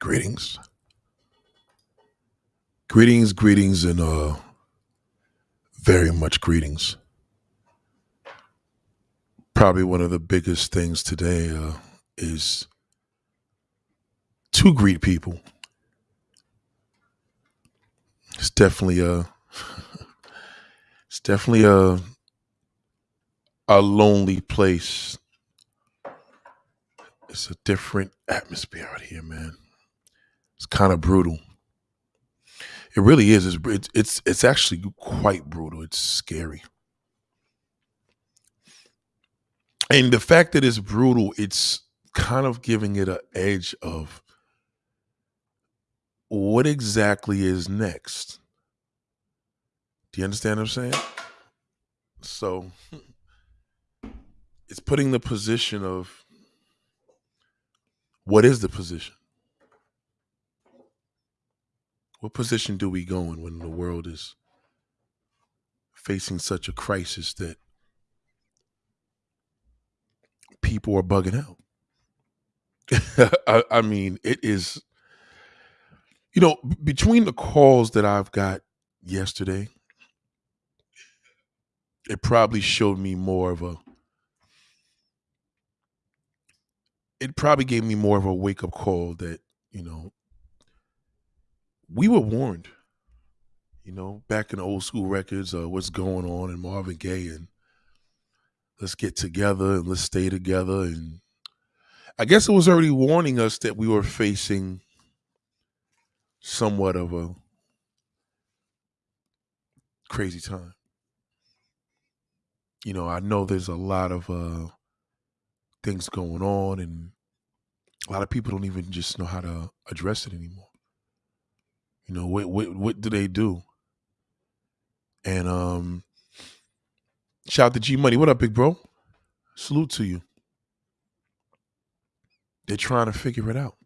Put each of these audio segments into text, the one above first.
Greetings. Greetings, greetings, and uh very much greetings. Probably one of the biggest things today uh, is to greet people. It's definitely a it's definitely a a lonely place. It's a different atmosphere out here, man. It's kind of brutal. It really is. It's, it's it's actually quite brutal. It's scary. And the fact that it's brutal, it's kind of giving it an edge of what exactly is next. Do you understand what I'm saying? So it's putting the position of what is the position? What position do we go in when the world is facing such a crisis that people are bugging out? I, I mean, it is, you know, between the calls that I've got yesterday, it probably showed me more of a, it probably gave me more of a wake up call that, you know, we were warned, you know, back in the old school records, uh, what's going on in Marvin Gaye and let's get together and let's stay together. And I guess it was already warning us that we were facing somewhat of a crazy time. You know, I know there's a lot of uh, things going on, and a lot of people don't even just know how to address it anymore. You know, what what what do they do? And um, shout out to G Money. What up, big bro? Salute to you. They're trying to figure it out.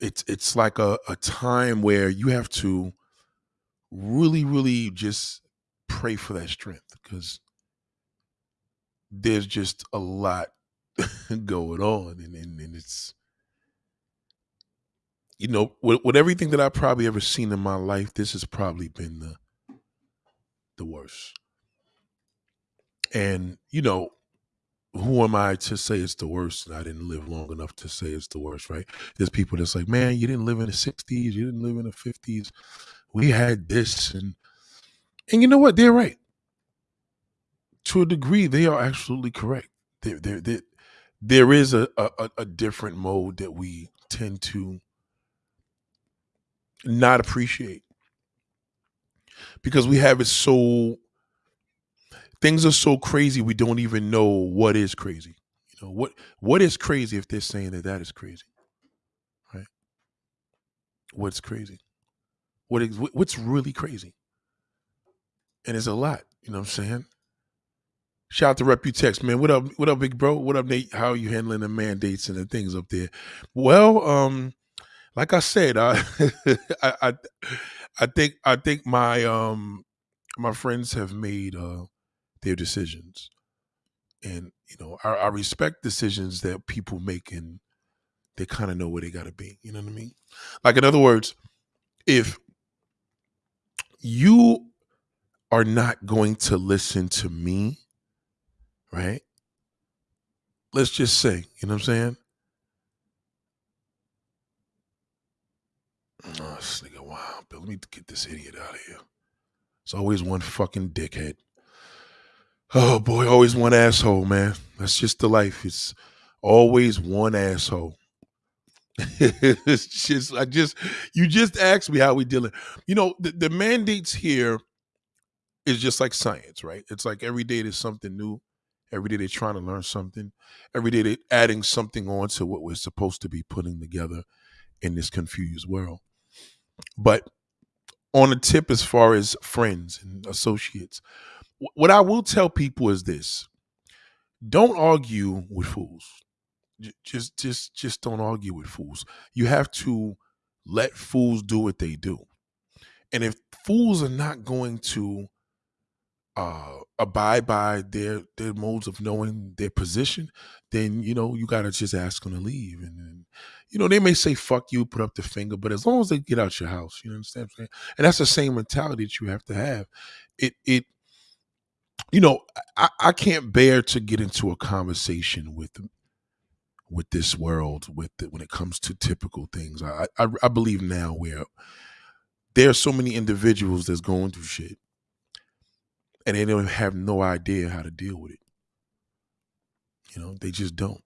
It's it's like a, a time where you have to really, really just pray for that strength because there's just a lot going on and, and, and it's you know with, with everything that i've probably ever seen in my life this has probably been the the worst. And you know who am i to say it's the worst? I didn't live long enough to say it's the worst right? There's people that's like man you didn't live in the 60s you didn't live in the 50s we had this and and you know what? They're right. To a degree they are absolutely correct. There there there, there is a, a a different mode that we tend to not appreciate. Because we have it so things are so crazy we don't even know what is crazy. You know what what is crazy if they're saying that that is crazy right? What's crazy? What is what- what's really crazy? And it's a lot you know what i'm saying? Shout out to reputex man. What up what up big bro? What up nate? How are you handling the mandates and the things up there? Well um like i said i i i, I think i think my um my friends have made uh their decisions. And you know I, I respect decisions that people make and they kind of know where they got to be you know what i mean? Like in other words if you are not going to listen to me right? Let's just say you know what i'm saying oh this nigga wow but let me get this idiot out of here it's always one fucking dickhead oh boy always one asshole man that's just the life it's always one asshole it's just I just you just asked me how we dealing. You know, the, the mandates here is just like science, right? It's like every day there's something new. Every day they're trying to learn something. Every day they're adding something on to what we're supposed to be putting together in this confused world. But on a tip as far as friends and associates, what I will tell people is this don't argue with fools. Just just just don't argue with fools. You have to let fools do what they do. And if fools are not going to uh abide by their their modes of knowing their position, then you know you gotta just ask them to leave. And then you know, they may say fuck you, put up the finger, but as long as they get out your house, you understand what I'm saying? And that's the same mentality that you have to have. It it you know, I, I can't bear to get into a conversation with with this world with the, when it comes to typical things. I, I I believe now where there are so many individuals that's going through shit and they don't have no idea how to deal with it. You know, they just don't.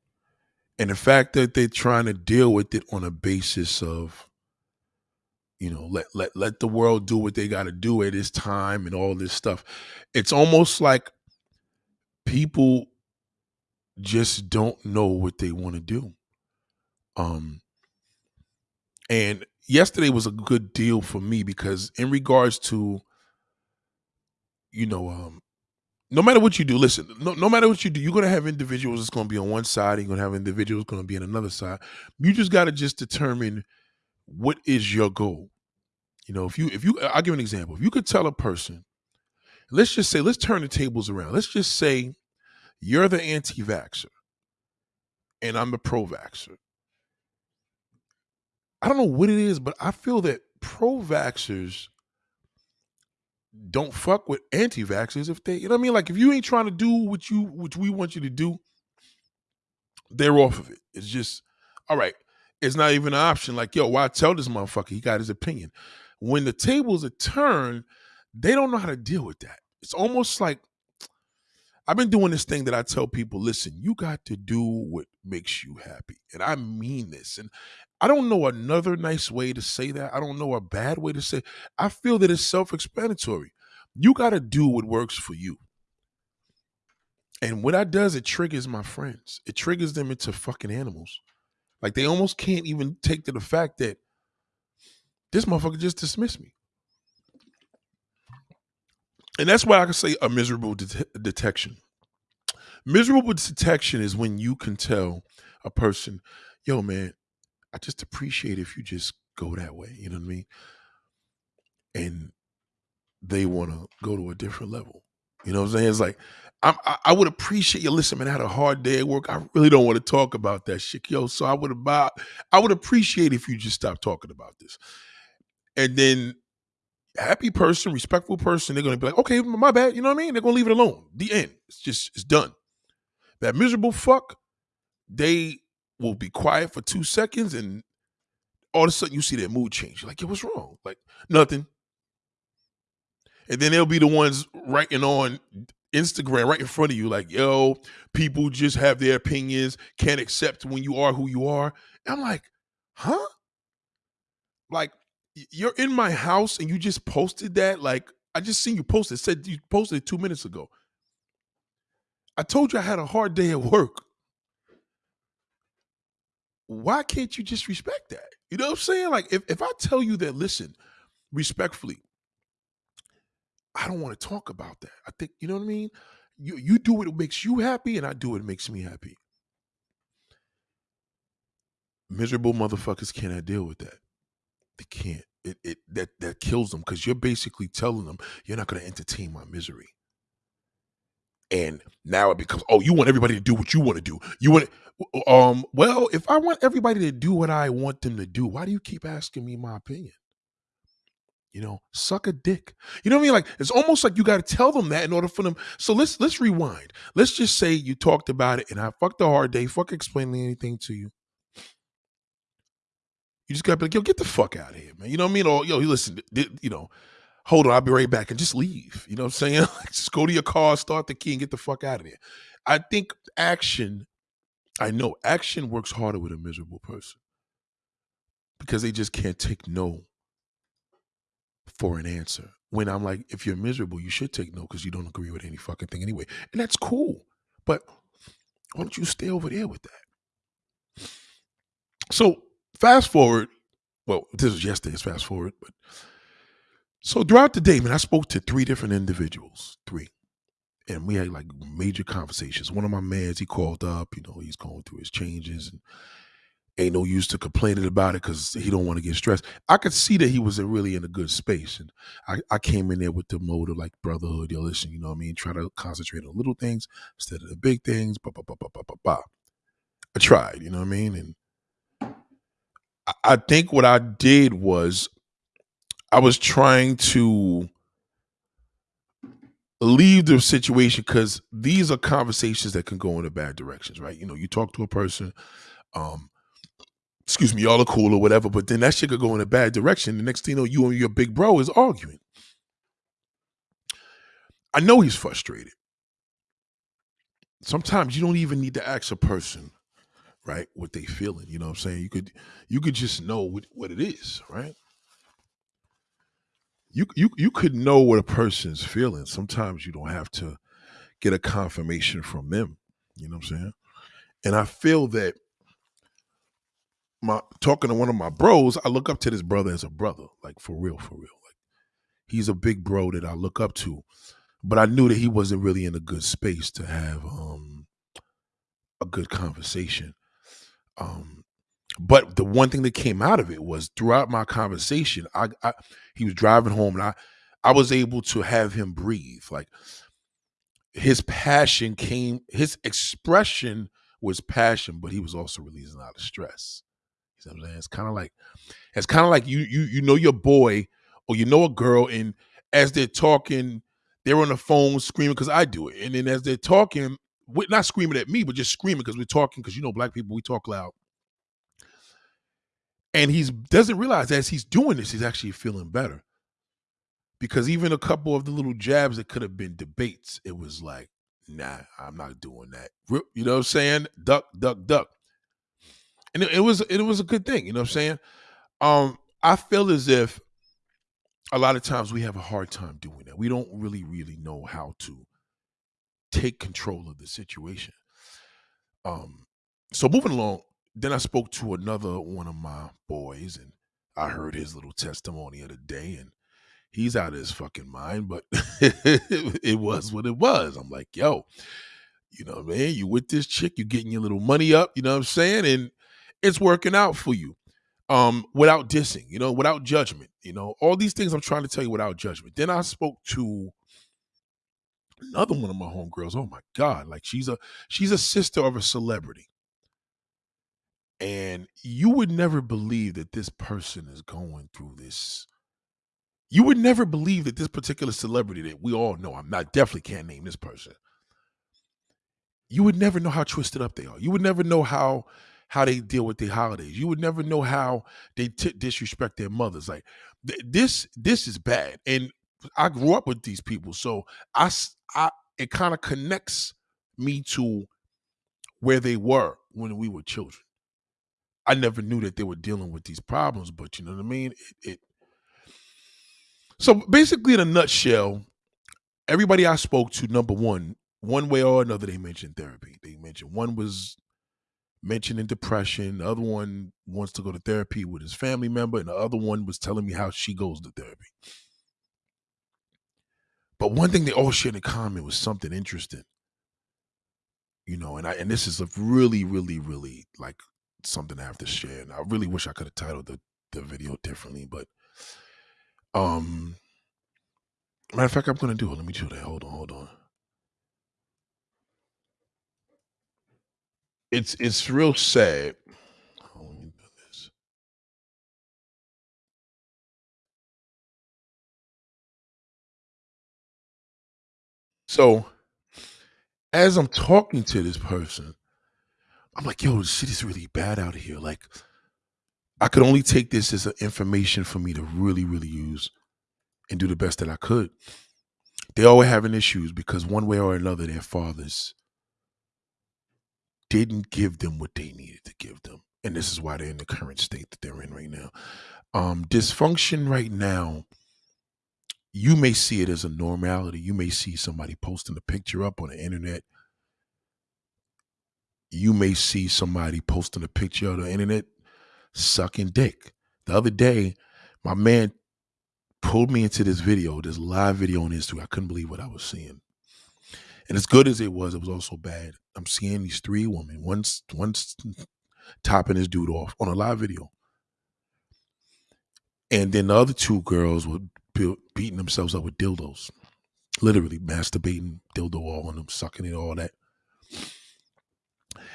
And the fact that they're trying to deal with it on a basis of, you know, let let let the world do what they got to do at this time and all this stuff. It's almost like people just don't know what they want to do. Um and yesterday was a good deal for me because in regards to you know um no matter what you do, listen, no, no matter what you do, you're gonna have individuals that's gonna be on one side, and you're gonna have individuals gonna be on another side. You just gotta just determine what is your goal. You know, if you if you I'll give an example. If you could tell a person, let's just say, let's turn the tables around. Let's just say you're the anti-vaxxer and I'm the pro-vaxxer. I don't know what it is, but I feel that pro-vaxxers don't fuck with anti-vaxxers if they, you know what I mean? Like if you ain't trying to do what you what we want you to do, they're off of it. It's just, all right. It's not even an option. Like, yo, why tell this motherfucker he got his opinion? When the tables are turned, they don't know how to deal with that. It's almost like I've been doing this thing that I tell people, listen, you got to do what makes you happy. And I mean this. And I don't know another nice way to say that. I don't know a bad way to say. I feel that it's self-explanatory. You got to do what works for you. And what that does, it triggers my friends. It triggers them into fucking animals. Like they almost can't even take to the fact that this motherfucker just dismissed me. And that's why I can say a miserable det- detection. Miserable detection is when you can tell a person, yo, man, I just appreciate if you just go that way. You know what I mean? And they want to go to a different level. You know what I'm saying? It's like, I, I would appreciate you. Listen, man, I had a hard day at work. I really don't want to talk about that shit, yo. So I would about, I would appreciate if you just stop talking about this. And then happy person, respectful person, they're gonna be like, okay, my bad. You know what I mean? They're gonna leave it alone. The end. It's just it's done. That miserable fuck, they will be quiet for two seconds, and all of a sudden you see their mood change. You're like, yo, what's wrong? Like nothing. And then they'll be the ones writing on Instagram right in front of you, like, yo, people just have their opinions, can't accept when you are who you are. And I'm like, huh? Like, you're in my house and you just posted that. Like, I just seen you post it. Said you posted it two minutes ago. I told you I had a hard day at work. Why can't you just respect that? You know what I'm saying? Like, if, if I tell you that, listen, respectfully, I don't want to talk about that. I think, you know what I mean? You you do what makes you happy, and I do what makes me happy. Miserable motherfuckers cannot deal with that. They can't. It it that that kills them because you're basically telling them you're not going to entertain my misery. And now it becomes, oh, you want everybody to do what you want to do. You want, um, well, if I want everybody to do what I want them to do, why do you keep asking me my opinion? You know, suck a dick. You know what I mean? Like it's almost like you got to tell them that in order for them. So let's let's rewind. Let's just say you talked about it and I fucked a hard day, fuck explaining anything to you. You just got to be like, yo, get the fuck out of here, man. You know what I mean? Or yo, listen, you know, hold on, I'll be right back and just leave. You know what I'm saying? just go to your car, start the key, and get the fuck out of there. I think action, I know action works harder with a miserable person because they just can't take no for an answer. When I'm like, if you're miserable, you should take no because you don't agree with any fucking thing anyway. And that's cool. But why don't you stay over there with that? So fast forward. Well, this was yesterday's fast forward, but so throughout the day, man, I spoke to three different individuals, three. And we had like major conversations. One of my mans, he called up, you know, he's going through his changes and ain't no use to complaining about it because he don't want to get stressed. I could see that he was really in a good space. And I, I came in there with the mode of like brotherhood, yo, listen, you know what I mean? Try to concentrate on little things instead of the big things. Bah, bah, bah, bah, bah, bah, bah. I tried, you know what I mean? And I think what I did was I was trying to leave the situation because these are conversations that can go in a bad directions, right? You know, you talk to a person, um, excuse me, y'all are cool or whatever, but then that shit could go in a bad direction. The next thing you know, you and your big bro is arguing. I know he's frustrated. Sometimes you don't even need to ask a person, right, what they feeling. You know what I'm saying? You could you could just know what, what it is, right? You you you could know what a person's feeling. Sometimes you don't have to get a confirmation from them. You know what I'm saying? And I feel that my talking to one of my bros, I look up to this brother as a brother, like for real, for real. Like he's a big bro that I look up to. But I knew that he wasn't really in a good space to have um a good conversation. Um but the one thing that came out of it was throughout my conversation, I, I he was driving home and I I was able to have him breathe. Like his passion came, his expression was passion, but he was also releasing a lot of stress. You know what I'm saying? It's kind of like it's kind of like you you you know your boy or you know a girl, and as they're talking, they're on the phone screaming because I do it, and then as they're talking, not screaming at me, but just screaming because we're talking because you know black people we talk loud. And he doesn't realize as he's doing this, he's actually feeling better. Because even a couple of the little jabs that could have been debates, it was like, nah, I'm not doing that. You know what I'm saying? Duck, duck, duck and it, it, was it was a good thing. You know what I'm saying? Um, I feel as if a lot of times we have a hard time doing that. We don't really really know how to take control of the situation. Um, so moving along, then I spoke to another one of my boys, and I heard his little testimony of the day, and he's out of his fucking mind, but it was what it was. I'm like, yo, you know, man, you with this chick, you're getting your little money up, you know what I'm saying? And it's working out for you um, without dissing, you know, without judgment, you know, all these things I'm trying to tell you without judgment. Then I spoke to another one of my homegirls. Oh my God, like she's a she's a sister of a celebrity. And you would never believe that this person is going through this. You would never believe that this particular celebrity that we all know, I'm not definitely can't name this person. You would never know how twisted up they are. You would never know how how they deal with their holidays. You would never know how they t- disrespect their mothers. Like th- this, this is bad. And I grew up with these people, so I, I it kind of connects me to where they were when we were children. I never knew that they were dealing with these problems, but you know what I mean. It, it so basically, in a nutshell, everybody I spoke to, number one, one way or another, they mentioned therapy. They mentioned one was mentioning depression. The other one wants to go to therapy with his family member, and the other one was telling me how she goes to therapy. But one thing they all shared in common was something interesting. You know, and I and this is a really, really, really like something I have to share. And I really wish I could have titled the, the video differently, but um matter of fact, I'm gonna do it. Let me do that. Hold on, hold on. it's it's real sad. So, as I'm talking to this person, I'm like, yo, the shit is really bad out here. Like, I could only take this as information for me to really, really use and do the best that I could. They all were having issues because one way or another, their fathers didn't give them what they needed to give them. And this is why they're in the current state that they're in right now. Um, dysfunction right now, you may see it as a normality. You may see somebody posting a picture up on the internet. You may see somebody posting a picture on the internet sucking dick. The other day, my man pulled me into this video, this live video on Instagram. I couldn't believe what I was seeing. And as good as it was, it was also bad. I'm seeing these three women, one's one's topping this dude off on a live video. And then the other two girls were beating themselves up with dildos. Literally masturbating, dildo all on them, sucking it, all that.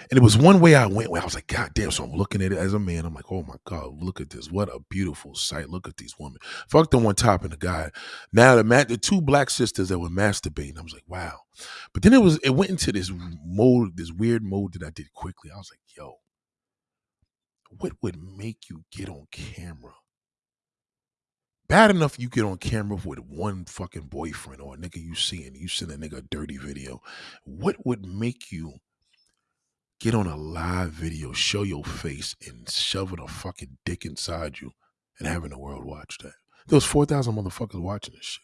And it was one way I went where I was like, God damn. So I'm looking at it as a man. I'm like, oh my God, look at this. What a beautiful sight. Look at these women. Fuck the one top and the guy. Now the ma- the two black sisters that were masturbating. I was like, wow. But then it was it went into this mode, this weird mode that I did quickly. I was like, yo, what would make you get on camera? Bad enough you get on camera with one fucking boyfriend or a nigga you see and you send a nigga a dirty video. What would make you get on a live video, show your face, and shoving a fucking dick inside you and having the world watch that. There was 4,000 motherfuckers watching this shit.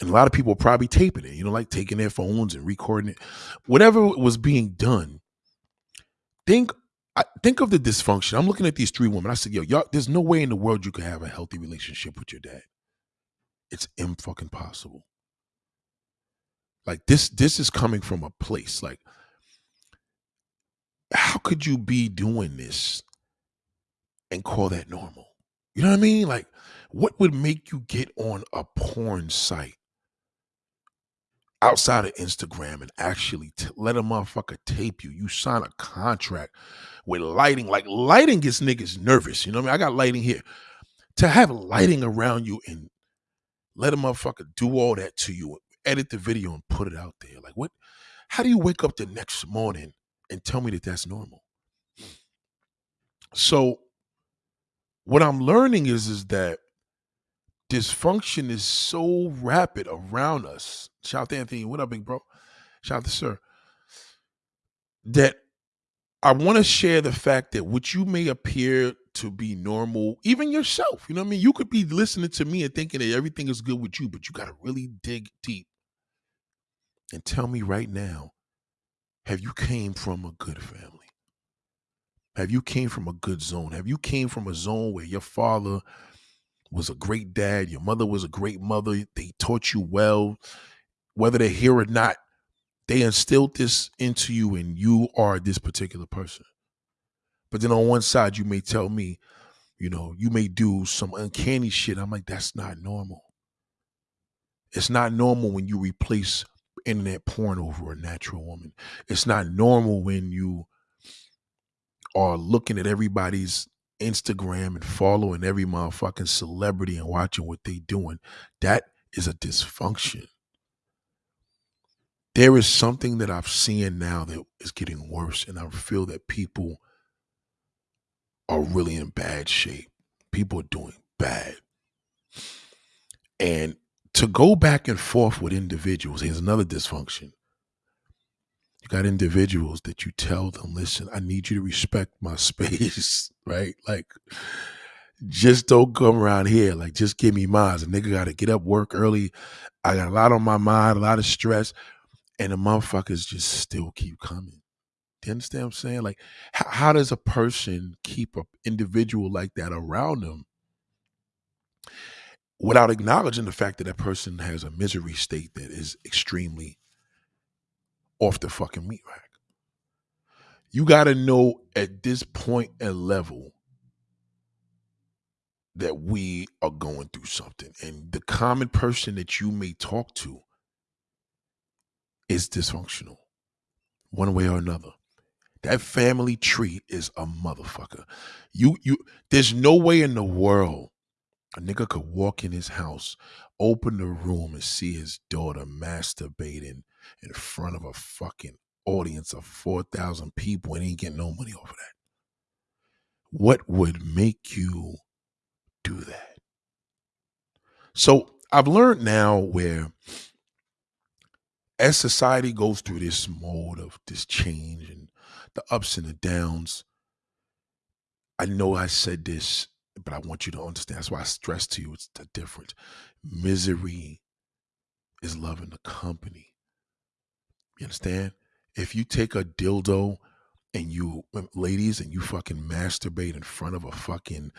And a lot of people probably taping it, you know, like taking their phones and recording it. Whatever was being done, think I, think of the dysfunction. I'm looking at these three women. I said, yo, y'all, there's no way in the world you could have a healthy relationship with your dad. It's imfucking possible. Like this, this is coming from a place like how could you be doing this and call that normal? You know what I mean? Like, what would make you get on a porn site outside of Instagram and actually t- let a motherfucker tape you? You sign a contract with lighting. Like, lighting gets niggas nervous. You know what I mean? I got lighting here. To have lighting around you and let a motherfucker do all that to you, edit the video and put it out there. Like, what? How do you wake up the next morning and tell me that that's normal. So what I'm learning is is that dysfunction is so rapid around us. Shout out to Anthony. What up, big bro? Shout out to Sir. That I want to share the fact that what you may appear to be normal, even yourself, you know what I mean? You could be listening to me and thinking that everything is good with you, but you got to really dig deep and tell me right now have you came from a good family? Have you came from a good zone? Have you came from a zone where your father was a great dad, your mother was a great mother, they taught you well, whether they're here or not, they instilled this into you and you are this particular person. But then on one side, you may tell me, you know, you may do some uncanny shit. I'm like, that's not normal. It's not normal when you replace internet porn over a natural woman. It's not normal when you are looking at everybody's Instagram and following every motherfucking celebrity and watching what they doing. That is a dysfunction. There is something that I've seen now that is getting worse, and I feel that people are really in bad shape. People are doing bad. And to go back and forth with individuals, is another dysfunction. You got individuals that you tell them, listen, I need you to respect my space, right? Like, just don't come around here. Like, just give me mine. A nigga got to get up, work early. I got a lot on my mind, a lot of stress, and the motherfuckers just still keep coming. Do you understand what I'm saying? Like, how, how does a person keep an individual like that around them without acknowledging the fact that that person has a misery state that is extremely off the fucking meat rack. You got to know at this point and level that we are going through something. And the common person that you may talk to is dysfunctional, one way or another. That family tree is a motherfucker. You you there's no way in the world a nigga could walk in his house, open the room, and see his daughter masturbating in front of a fucking audience of 4,000 people and ain't getting no money over that. What would make you do that? So I've learned now where as society goes through this mode of this change and the ups and the downs, I know I said this but I want you to understand. That's why I stress to you it's the difference. Misery is loving the company. You understand? If you take a dildo and you, ladies, and you fucking masturbate in front of a fucking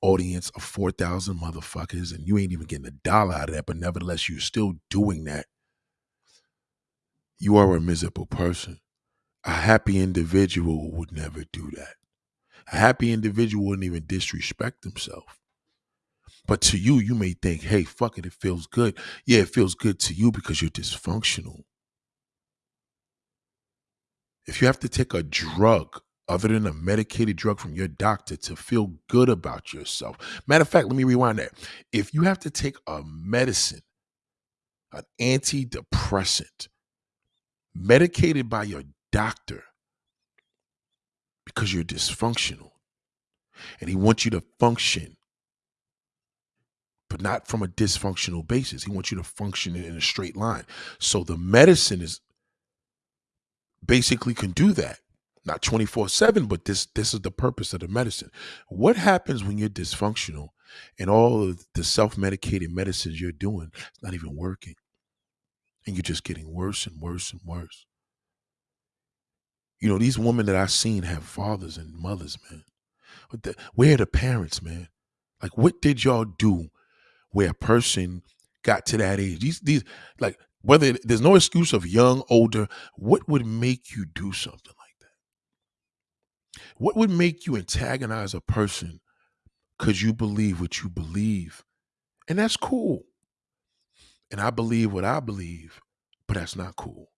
audience of 4,000 motherfuckers and you ain't even getting a dollar out of that, but nevertheless, you're still doing that, you are a miserable person. A happy individual would never do that. A happy individual wouldn't even disrespect himself. But to you, you may think, hey, fuck it, it feels good. Yeah, it feels good to you because you're dysfunctional. If you have to take a drug other than a medicated drug from your doctor to feel good about yourself. Matter of fact, let me rewind that. If you have to take a medicine, an antidepressant, medicated by your doctor because you're dysfunctional and he wants you to function but not from a dysfunctional basis he wants you to function in a straight line so the medicine is basically can do that. Not 24/7 but this this is the purpose of the medicine. What happens when you're dysfunctional and all of the self-medicated medicines you're doing is not even working? And you're just getting worse and worse and worse. You know these women that i've seen have fathers and mothers man. The, where are the parents man? Like what did y'all do where a person got to that age? These these like whether there's no excuse of young older what would make you do something like that? what would make you antagonize a person because you believe what you believe? And that's cool. And I believe what I believe, but that's not cool.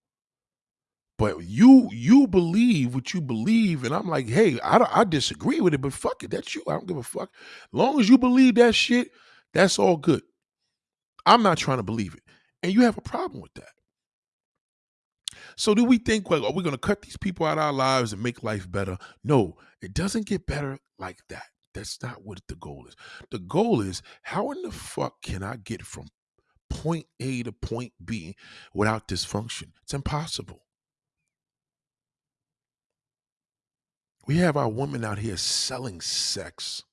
But you you believe what you believe, and I'm like, hey, I, I disagree with it, but fuck it, that's you. I don't give a fuck. Long as you believe that shit, that's all good. I'm not trying to believe it, and you have a problem with that. So do we think, well, are we going to cut these people out of our lives and make life better? No, it doesn't get better like that. That's not what the goal is. The goal is how in the fuck can I get from point A to point B without dysfunction? It's impossible. We have our women out here selling sex.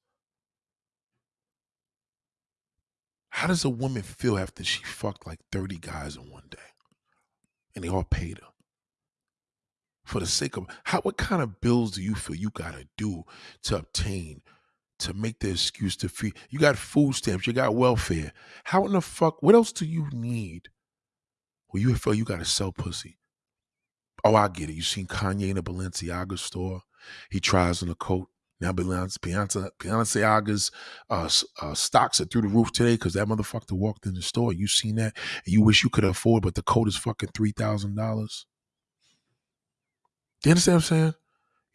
How does a woman feel after she fucked like 30 guys in one day? And they all paid her. For the sake of how what kind of bills do you feel you gotta do to obtain to make the excuse to feed you got food stamps you got welfare. How in the fuck what else do you need? Well you feel you gotta sell pussy. Oh i get it. You seen kanye in a balenciaga store? He tries on a coat now Beyonce, Balenciaga's uh, uh, stocks are through the roof today because that motherfucker walked in the store. You seen that? And you wish you could afford, but the coat is fucking three thousand dollars. You understand what I'm saying?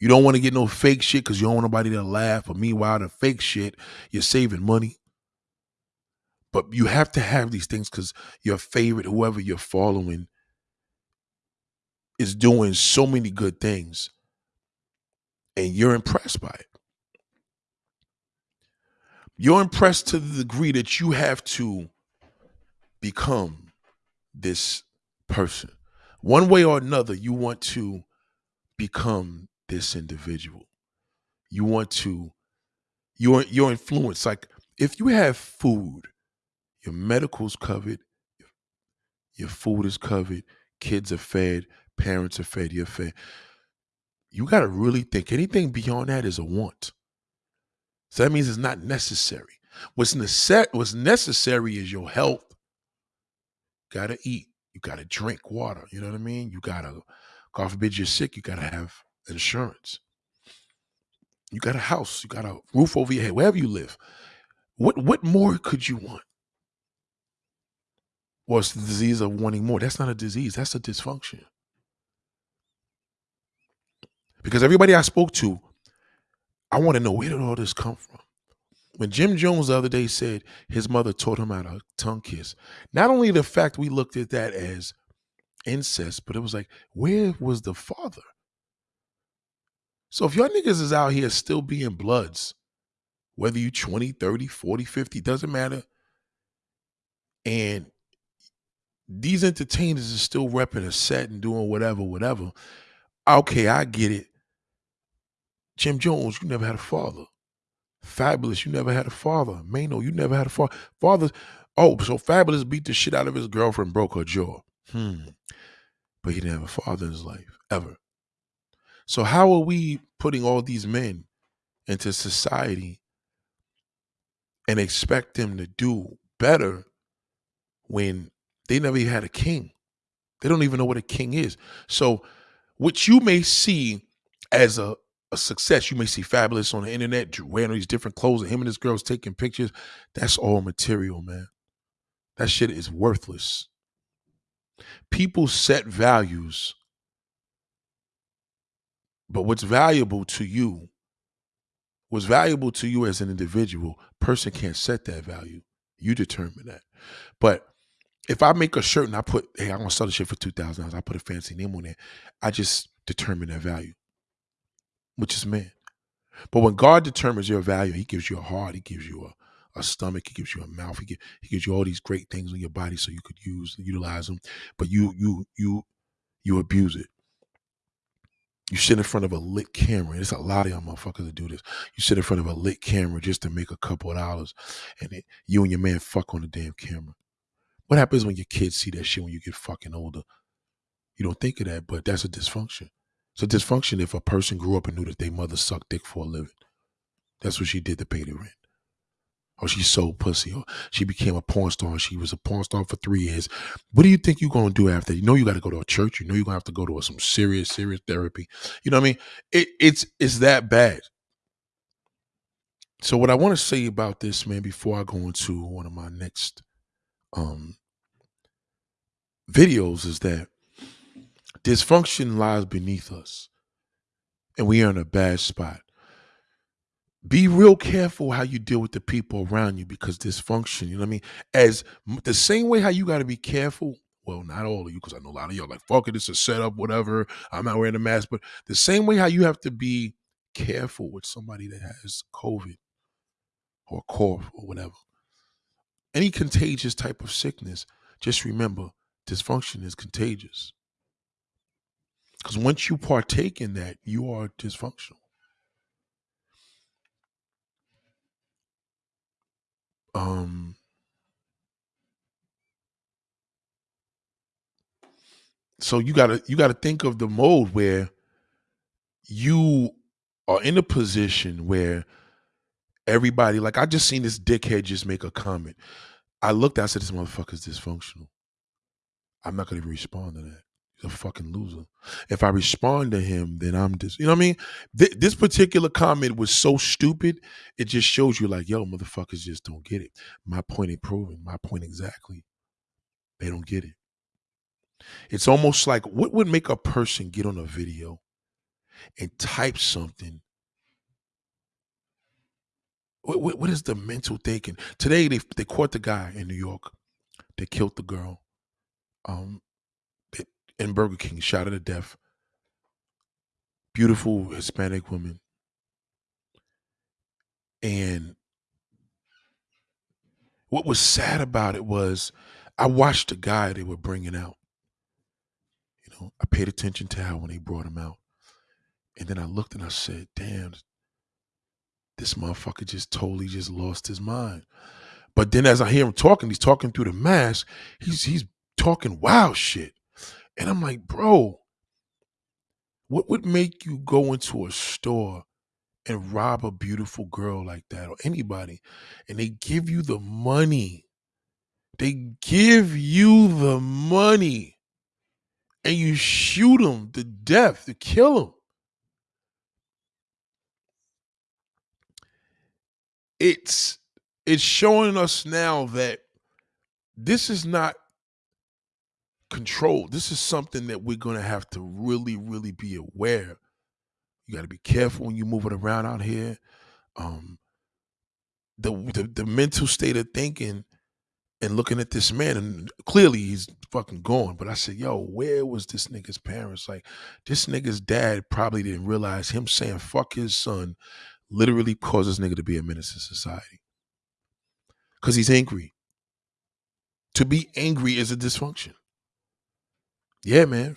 You don't want to get no fake shit because you don't want nobody to laugh. But meanwhile, the fake shit, you're saving money. But you have to have these things because your favorite, whoever you're following, is doing so many good things. And you're impressed by it. You're impressed to the degree that you have to become this person. One way or another, you want to become this individual. You want to your your influence like if you have food, your medical's covered, your food is covered, kids are fed, parents are fed, you're fed. You got to really think anything beyond that is a want. So that means it's not necessary. What's, nece- what's necessary is your health. Got to eat. You got to drink water. You know what I mean? You got to God forbid you're sick, you gotta have insurance. You got a house, you got a roof over your head, wherever you live. What what more could you want? It's the disease of wanting more. That's not a disease, that's a dysfunction. Because everybody I spoke to, I want to know where did all this come from? When Jim Jones the other day said his mother taught him how to tongue kiss, not only the fact we looked at that as incest, but it was like, where was the father? So if y'all niggas is out here still being bloods, whether you 20, 30, 40, 50, doesn't matter. And these entertainers are still repping a set and doing whatever, whatever. Okay, I get it. Jim Jones, you never had a father. Fabolous, you never had a father. Mano, you never had a father. Fathers, oh, so Fabolous beat the shit out of his girlfriend, broke her jaw. Hmm. But he didn't have a father in his life, ever. So how are we putting all these men into society and expect them to do better when they never even had a king? They don't even know what a king is. So what you may see as a, a success, you may see Fabolous on the internet wearing these different clothes and him and his girls taking pictures. That's all material, man. That shit is worthless. People set values But what's valuable to you, what's valuable to you as an individual, person can't set that value. You determine that. But if I make a shirt and I put, hey, I want to sell the shit for two thousand dollars, I put a fancy name on it. I just determine that value, which is man. But when God determines your value, He gives you a heart, He gives you a, a stomach, He gives you a mouth, he, give, he gives you all these great things in your body so you could use utilize them. But you you you you abuse it. You sit in front of a lit camera. There's a lot of y'all motherfuckers that do this. You sit in front of a lit camera just to make a couple of dollars, and it, you and your man fuck on the damn camera. What happens when your kids see that shit when you get fucking older? You don't think of that, but that's a dysfunction. It's a dysfunction if a person grew up and knew that their mother sucked dick for a living. That's what she did to pay the rent. Or she sold pussy, or she became a porn star and she was a porn star for three years. What do you think you're gonna do after? You know you gotta go to a church, you know you're gonna have to go to some serious, serious therapy. You know what I mean? It, it's it's that bad. So what I want to say about this, man, before I go into one of my next um videos is that dysfunction lies beneath us and we are in a bad spot. Be real careful how you deal with the people around you because dysfunction, you know what I mean? As the same way how you got to be careful. Well, not all of you, because I know a lot of y'all like, fuck it, it's a setup, whatever. I'm not wearing a mask. But the same way how you have to be careful with somebody that has COVID or cough or whatever. Any contagious type of sickness, just remember dysfunction is contagious. Because once you partake in that, you are dysfunctional. Um, so you gotta you gotta think of the mode where you are in a position where everybody like I just seen this dickhead just make a comment. I looked, I said, this motherfucker's dysfunctional. I'm not gonna even respond to that a fucking loser. If I respond to him, then I'm just, you know what I mean? Th- this particular comment was so stupid. It just shows you, like, yo, motherfuckers just don't get it. My point ain't proven. My point exactly. They don't get it. It's almost like what would make a person get on a video and type something? What, what, what is the mental thinking? Today they they caught the guy in New York. They killed the girl. Um, in Burger King, shot her to death. Beautiful Hispanic woman. And what was sad about it was I watched the guy they were bringing out. You know, I paid attention to how when they brought him out. And then I looked and I said, damn, this motherfucker just totally just lost his mind. But then as I hear him talking, he's talking through the mask, he's he's talking wild shit. And I'm like, bro, what would make you go into a store and rob a beautiful girl like that or anybody and they give you the money? They give you the money and you shoot them to death to kill them. It's it's showing us now that this is not control. This is something that we're going to have to really, really be aware. You got to be careful when you move it around out here. Um, the, the the mental state of thinking and looking at this man, and clearly he's fucking gone. But I said, yo, where was this nigga's parents? Like, this nigga's dad probably didn't realize him saying fuck his son literally causes nigga to be a menace to society. Because he's angry. To be angry is a dysfunction. Yeah, man.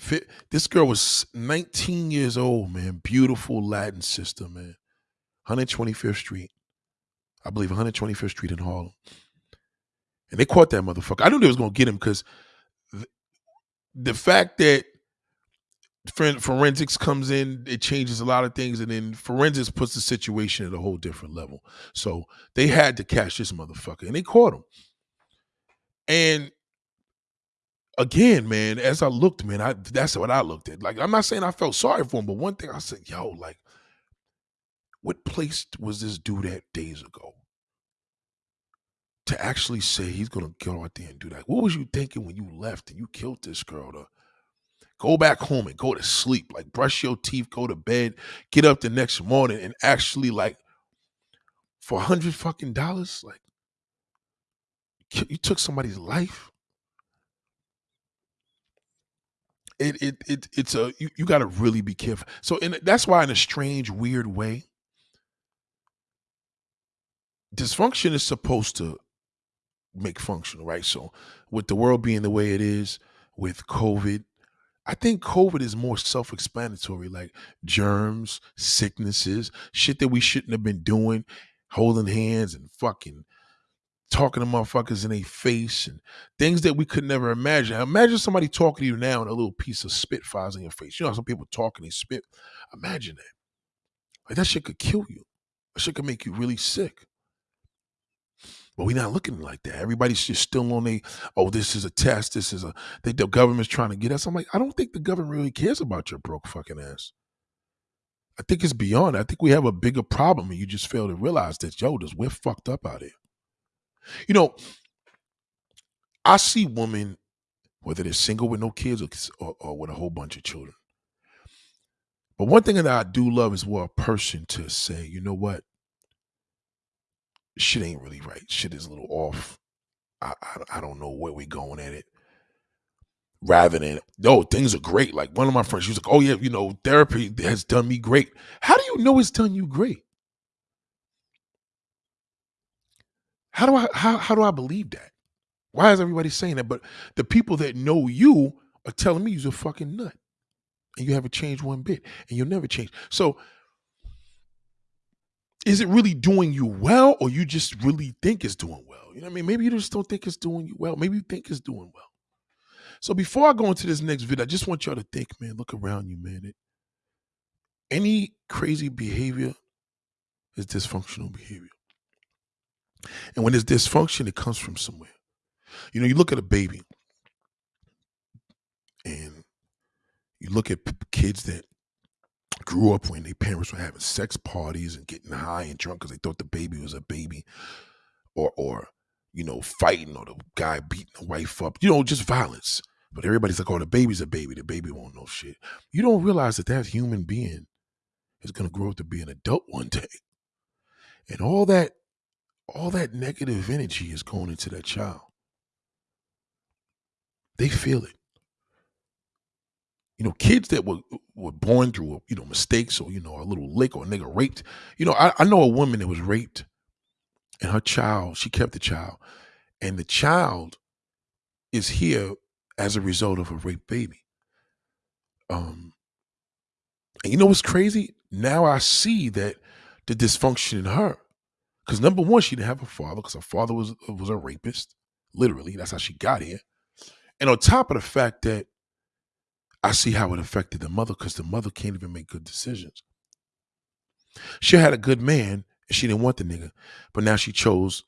This girl was 19 years old, man. Beautiful Latin sister, man. 125th Street. I believe 125th Street in Harlem. And they caught that motherfucker. I knew they was gonna get him because the fact that forensics comes in, it changes a lot of things, and then forensics puts the situation at a whole different level. So they had to catch this motherfucker, and they caught him. And again, man, as I looked, man, I that's what I looked at. Like, I'm not saying I felt sorry for him, but one thing I said, yo, like, what place was this dude at days ago? To actually say he's gonna go out there and do that. What was you thinking when you left and you killed this girl? To, Go back home and go to sleep. Like brush your teeth, go to bed, get up the next morning and actually like for a hundred fucking dollars, like you took somebody's life. It it it it's a you, you got to really be careful. So and that's why in a strange, weird way, dysfunction is supposed to make functional, right? So with the world being the way it is, with COVID, I think COVID is more self-explanatory, like germs, sicknesses, shit that we shouldn't have been doing, holding hands and fucking talking to motherfuckers in their face and things that we could never imagine. Imagine somebody talking to you now and a little piece of spit flies in your face. You know, how some people talk and they spit. Imagine that. Like that shit could kill you. That shit could make you really sick. But we're not looking like that. Everybody's just still on a, oh, this is a test. This is a, they, the government's trying to get us. I'm like, I don't think the government really cares about your broke fucking ass. I think it's beyond. I think we have a bigger problem and you just fail to realize that, yo, this, we're fucked up out here. You know, I see women, whether they're single with no kids or, or, or with a whole bunch of children. But one thing that I do love is for a person to say, you know what? Shit ain't really right. Shit is a little off. I, I, I don't know where we're going at it. Rather than, no, things are great. Like one of my friends, she was like, oh yeah, you know, therapy has done me great. How do you know it's done you great? How do I how how do I believe that? Why is everybody saying that? But the people that know you are telling me you're a fucking nut. And you haven't changed one bit. And you'll never change. So is it really doing you well or you just really think it's doing well? You know what I mean? Maybe you just don't think it's doing you well. Maybe you think it's doing well. So before I go into this next video, I just want y'all to think, man, look around you, man. It, any crazy behavior is dysfunctional behavior. And when there's dysfunction, it comes from somewhere. You know, you look at a baby and you look at kids that grew up when their parents were having sex parties and getting high and drunk because they thought the baby was a baby or or you know fighting or the guy beating the wife up you know just violence. But everybody's like oh the baby's a baby. The baby won't know shit. You don't realize that that human being is going to grow up to be an adult one day. And all that all that negative energy is going into that child. They feel it. You know, kids that were were born through you know mistakes or you know a little lick or a nigga raped. You know, I, I know a woman that was raped, and her child she kept the child, and the child is here as a result of a rape baby. Um, and you know what's crazy? Now I see that the dysfunction in her because number one, she didn't have a father because her father was uh, was a rapist. Literally, that's how she got here. And on top of the fact that I see how it affected the mother because the mother can't even make good decisions. She had a good man and she didn't want the nigga, but now she chose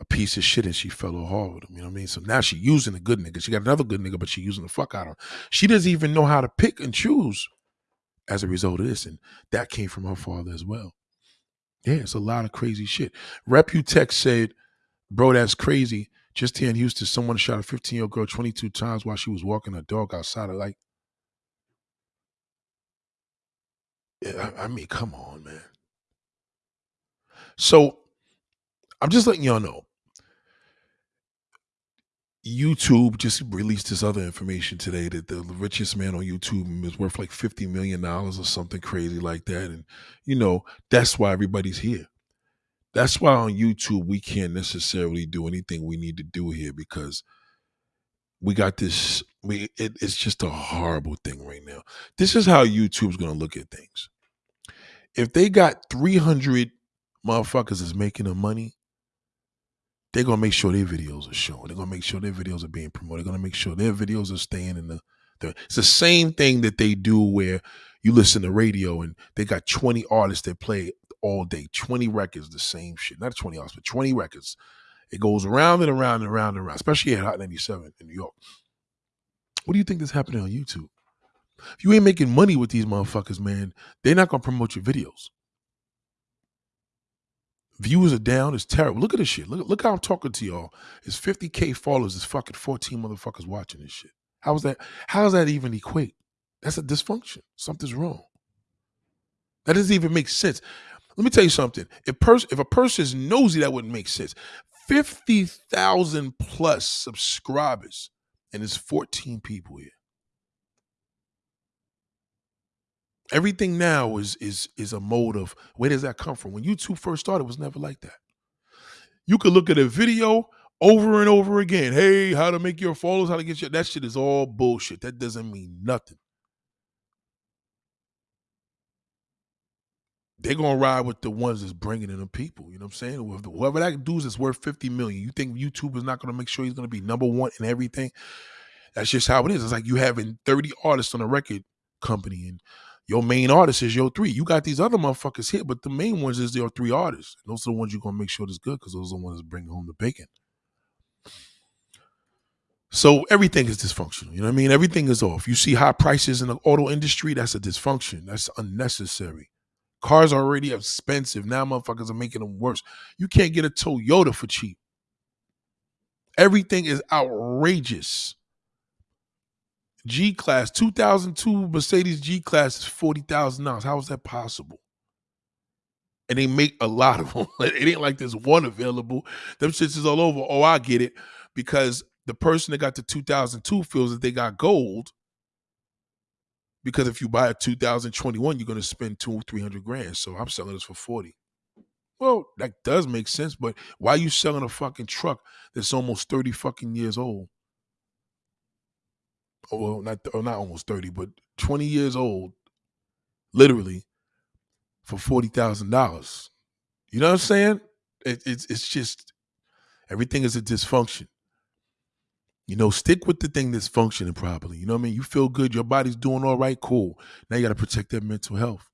a piece of shit and she fell hard with him. You know what I mean? So now she using a good nigga. She got another good nigga, but she using the fuck out of him. She doesn't even know how to pick and choose as a result of this. And that came from her father as well. Yeah, it's a lot of crazy shit. Reputex said, bro, that's crazy. Just here in Houston, someone shot a 15 year old girl 22 times while she was walking her dog outside of like. Yeah, I, I mean, come on, man. So I'm just letting y'all know YouTube just released this other information today that the richest man on YouTube is worth like $50 million or something crazy like that. And, you know, that's why everybody's here. That's why on YouTube we can't necessarily do anything we need to do here because we got this. We it, it's just a horrible thing right now. This is how YouTube's going to look at things. If they got 300 motherfuckers is making the money, they're gonna make sure their videos are shown. They're gonna make sure their videos are being promoted. They're gonna make sure their videos are staying in the, the it's the same thing that they do where you listen to radio and they got 20 artists that play all day, 20 records, the same shit. Not 20 artists, but 20 records. It goes around and around and around and around, especially at Hot 97 in New York. What do you think is happening on YouTube? If you ain't making money with these motherfuckers, man, they're not gonna promote your videos. Views are down. It's terrible. Look at this shit. Look, look how I'm talking to y'all. It's 50K followers. It's fucking 14 motherfuckers watching this shit. How is that? How does that even equate? That's a dysfunction. Something's wrong. That doesn't even make sense. Let me tell you something. If pers- if a person is nosy, that wouldn't make sense. Fifty thousand plus subscribers, and there's fourteen people here. Everything now is is is a mode of where does that come from? When YouTube first started, it was never like that. You could look at a video over and over again. Hey, how to make your followers, how to get your that shit is all bullshit. That doesn't mean nothing. They're gonna ride with the ones that's bringing in the people. You know what I'm saying? Whoever that dude is worth 50 million, you think YouTube is not gonna make sure he's gonna be number one in everything? That's just how it is. It's like you having 30 artists on a record company and your main artist is your three. You got these other motherfuckers here, but the main ones is your three artists. Those are the ones you're gonna make sure that's good because those are the ones that bring home the bacon. So everything is dysfunctional. You know what I mean? Everything is off. You see high prices in the auto industry, that's a dysfunction. That's unnecessary. Cars are already expensive. Now motherfuckers are making them worse. You can't get a Toyota for cheap. Everything is outrageous. G class, 2002 Mercedes G class is $40,000. How is that possible? And they make a lot of them. it ain't like there's one available. Them shits is all over. Oh, I get it. Because the person that got the 2002 feels that they got gold. Because if you buy a 2021, you're going to spend two, 300 grand. So I'm selling this for 40. Well, that does make sense, but why are you selling a fucking truck that's almost 30 fucking years old? Oh, well, not or oh, not almost 30, but 20 years old, literally, for forty thousand dollars. You know what I'm saying? It, it's it's just everything is a dysfunction. You know, stick with the thing that's functioning properly. You know what I mean? You feel good, your body's doing all right, cool. Now you got to protect that mental health.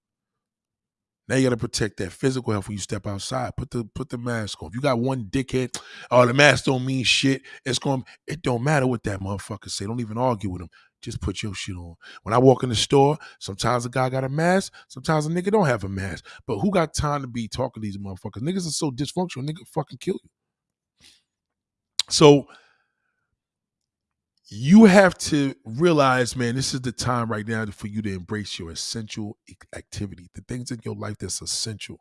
Now you got to protect that physical health when you step outside. Put the put the mask on. If you got one dickhead, oh the mask don't mean shit. It's going. To it don't matter what that motherfucker say. Don't even argue with him. Just put your shit on. When I walk in the store, sometimes a guy got a mask. Sometimes a nigga don't have a mask. But who got time to be talking to these motherfuckers? Niggas are so dysfunctional. Nigga fucking kill you. So you have to realize, man, this is the time right now for you to embrace your essential activity, the things in your life that's essential.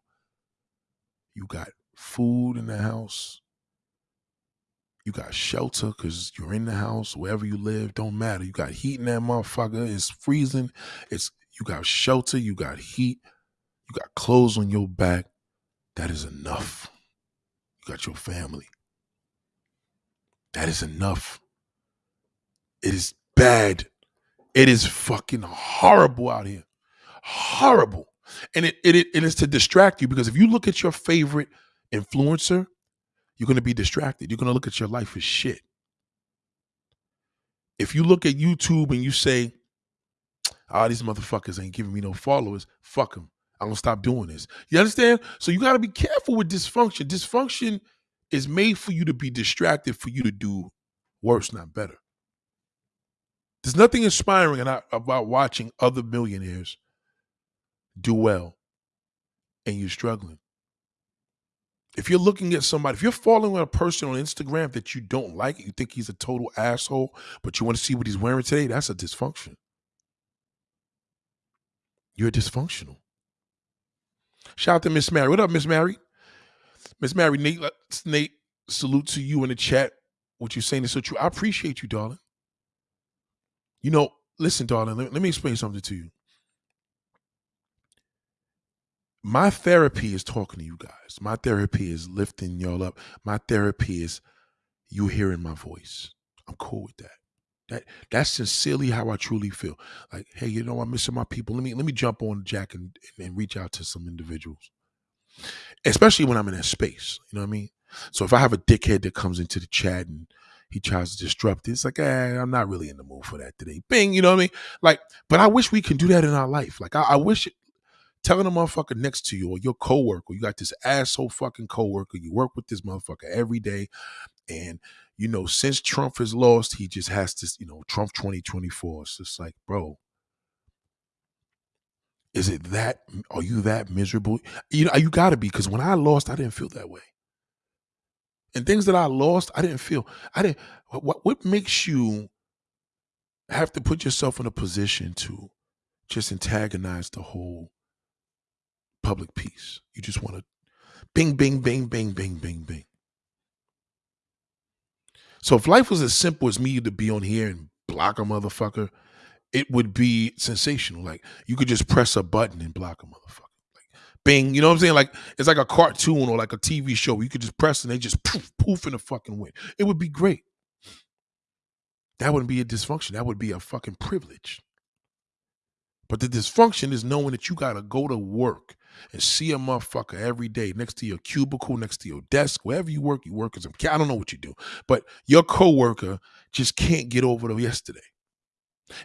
You got food in the house. You got shelter because you're in the house, wherever you live, don't matter. You got heat in that motherfucker. It's freezing. It's you got shelter, you got heat, you got clothes on your back. That is enough. You got your family. That is enough. It is bad. It is fucking horrible out here. Horrible. And it, it, it is to distract you because if you look at your favorite influencer, you're going to be distracted. You're going to look at your life as shit. If you look at YouTube and you say, oh, these motherfuckers ain't giving me no followers, fuck them. I'm going to stop doing this. You understand? So you got to be careful with dysfunction. Dysfunction is made for you to be distracted, for you to do worse, not better. There's nothing inspiring about watching other millionaires do well and you're struggling. If you're looking at somebody, if you're following a person on Instagram that you don't like, you think he's a total asshole, but you want to see what he's wearing today, that's a dysfunction. You're dysfunctional. Shout out to Miss Mary. What up, Miss Mary? Miss Mary, Nate, uh, Nate, salute to you in the chat. What you're saying is so true. I appreciate you, darling. You know, listen, darling, let, let me explain something to you. My therapy is talking to you guys. My therapy is lifting y'all up. My therapy is you hearing my voice. I'm cool with that. That that's sincerely how I truly feel. Like, hey, you know, I'm missing my people. Let me let me jump on Jack and, and reach out to some individuals. Especially when I'm in that space. You know what I mean? So if I have a dickhead that comes into the chat and he tries to disrupt it. It's like, eh, I'm not really in the mood for that today. Bing, you know what I mean? Like, but I wish we can do that in our life. Like, I, I wish telling a motherfucker next to you or your coworker, you got this asshole fucking coworker, you work with this motherfucker every day, and you know, since Trump has lost, he just has to, you know, Trump 2024. It's just like, bro, is it that? Are you that miserable? You know, you got to be because when I lost, I didn't feel that way and things that I lost, I didn't feel. I didn't. What what makes you have to put yourself in a position to just antagonize the whole public peace. You just want to bing, bing, bing, bing, bing, bing, bing. So if life was as simple as me to be on here and block a motherfucker, it would be sensational. Like you could just press a button and block a motherfucker. Bing, you know what I'm saying? Like it's like a cartoon or like a TV show. You could just press and they just poof, poof in the fucking wind. It would be great. That wouldn't be a dysfunction. That would be a fucking privilege. But the dysfunction is knowing that you gotta go to work and see a motherfucker every day next to your cubicle, next to your desk, wherever you work, you work as a I don't know what you do, but your coworker just can't get over the yesterday.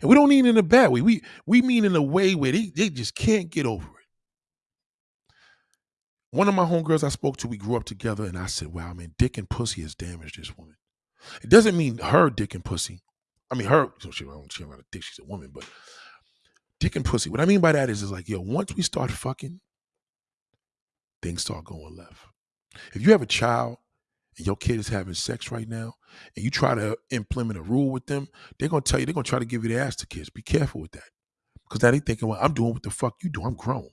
And we don't mean in a bad way. We we mean in a way where they, they just can't get over it. One of my homegirls I spoke to, we grew up together, and I said, Wow, man, dick and pussy has damaged this woman. It doesn't mean her dick and pussy. I mean, her, she, she don't have a dick, she's a woman, but dick and pussy. What I mean by that is, is like, yo, once we start fucking, things start going left. If you have a child and your kid is having sex right now, and you try to implement a rule with them, they're gonna tell you they're gonna try to give you the ass to kids. Be careful with that, because now they thinking, well, I'm doing what the fuck you do. I'm grown,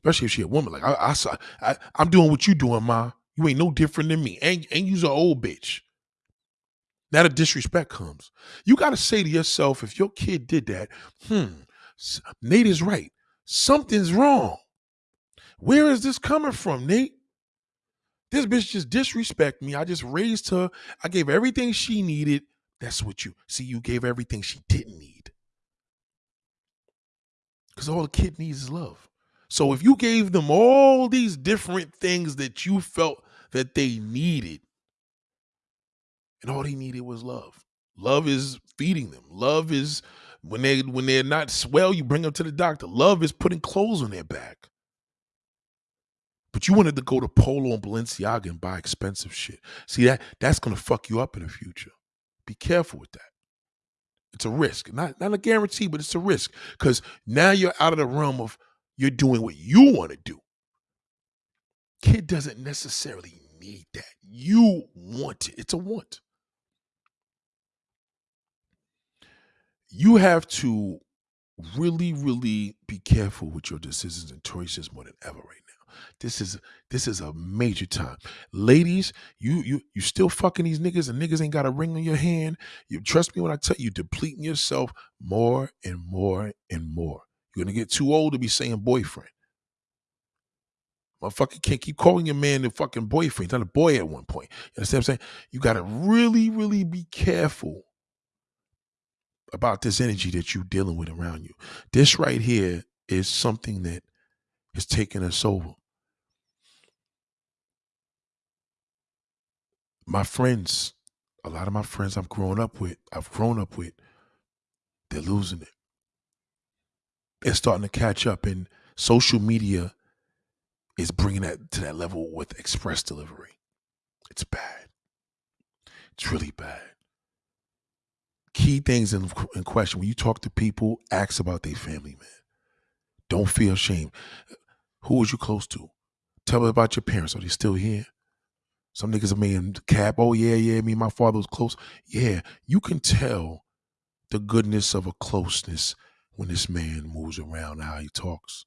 especially if she a woman. Like I, I, I I'm doing what you doing, ma. You ain't no different than me, and and you's an old bitch. Now the disrespect comes. You got to say to yourself, if your kid did that, hmm, Nate is right. Something's wrong. Where is this coming from, Nate? This bitch just disrespect me. I just raised her. I gave everything she needed. That's what you see. You gave everything she didn't need. Because all the kid needs is love. So if you gave them all these different things that you felt that they needed, and all they needed was love. Love is feeding them. Love is when they when they're not swell, you bring them to the doctor. Love is putting clothes on their back. But you wanted to go to Polo and Balenciaga and buy expensive shit. See that that's gonna fuck you up in the future. Be careful with that. It's a risk. Not not a guarantee, but it's a risk. Because now you're out of the realm of you're doing what you want to do. Kid doesn't necessarily need that. You want it. It's a want. You have to really, really be careful with your decisions and choices more than ever right now. This is this is a major time. Ladies, you you you still fucking these niggas and niggas ain't got a ring on your hand. You trust me when I tell you, depleting yourself more and more and more. You're gonna get too old to be saying boyfriend. Motherfucker can't keep calling your man the fucking boyfriend. He's not a boy at one point. You understand what I'm saying? You gotta really, really be careful about this energy that you're dealing with around you. This right here is something that is taking us over. my friends, a lot of my friends I've grown up with, I've grown up with, they're losing it. They're starting to catch up, and social media is bringing that to that level with express delivery. It's bad. It's really bad. Key things in, in question when you talk to people, ask about their family, man. Don't feel shame. Who was you close to? Tell me about your parents. Are they still here? Some niggas are making cap. Oh yeah, yeah. Me and my father was close. Yeah, you can tell the goodness of a closeness when this man moves around how he talks.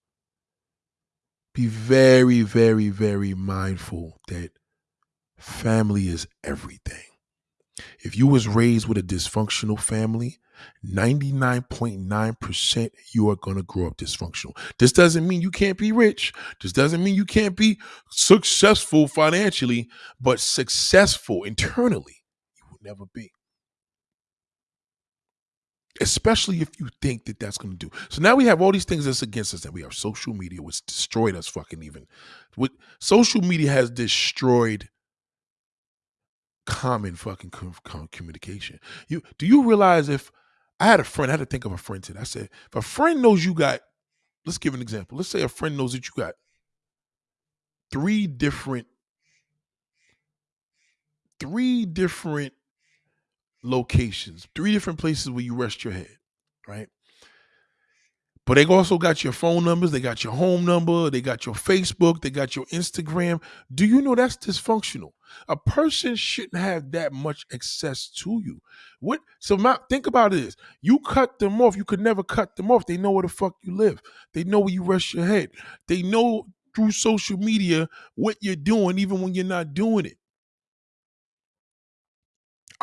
Be very, very, very mindful that family is everything. If you was raised with a dysfunctional family, 99.9% you are going to grow up dysfunctional. This doesn't mean you can't be rich. This doesn't mean you can't be successful financially, but successful internally, you will never be. Especially if you think that that's going to do. So now we have all these things that's against us. That we have social media, which destroyed us fucking even. With social media has destroyed common fucking communication. You do you realize if I had a friend, I had to think of a friend today. I said, if a friend knows you got, let's give an example. Let's say a friend knows that you got three different, three different locations, three different places where you rest your head, right? But they also got your phone numbers, they got your home number, they got your Facebook, they got your Instagram. Do you know that's dysfunctional? A person shouldn't have that much access to you. What so my, think about this. You cut them off, you could never cut them off. They know where the fuck you live. They know where you rest your head. They know through social media what you're doing, even when you're not doing it.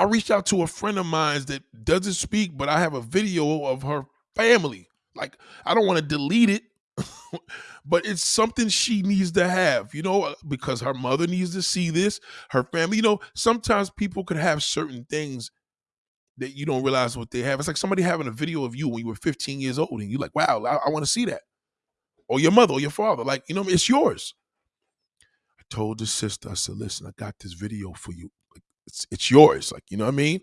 I reached out to a friend of mine that doesn't speak, but I have a video of her family like I don't want to delete it, but it's something she needs to have, you know, uh, because her mother needs to see this, her family. You know, sometimes people could have certain things that you don't realize what they have. It's like somebody having a video of you when you were 15 years old, and you're like, wow, I, I want to see that. Or your mother or your father. Like, you know, it's yours. I told the sister, I said, listen, I got this video for you. It's it's yours. Like, you know what I mean?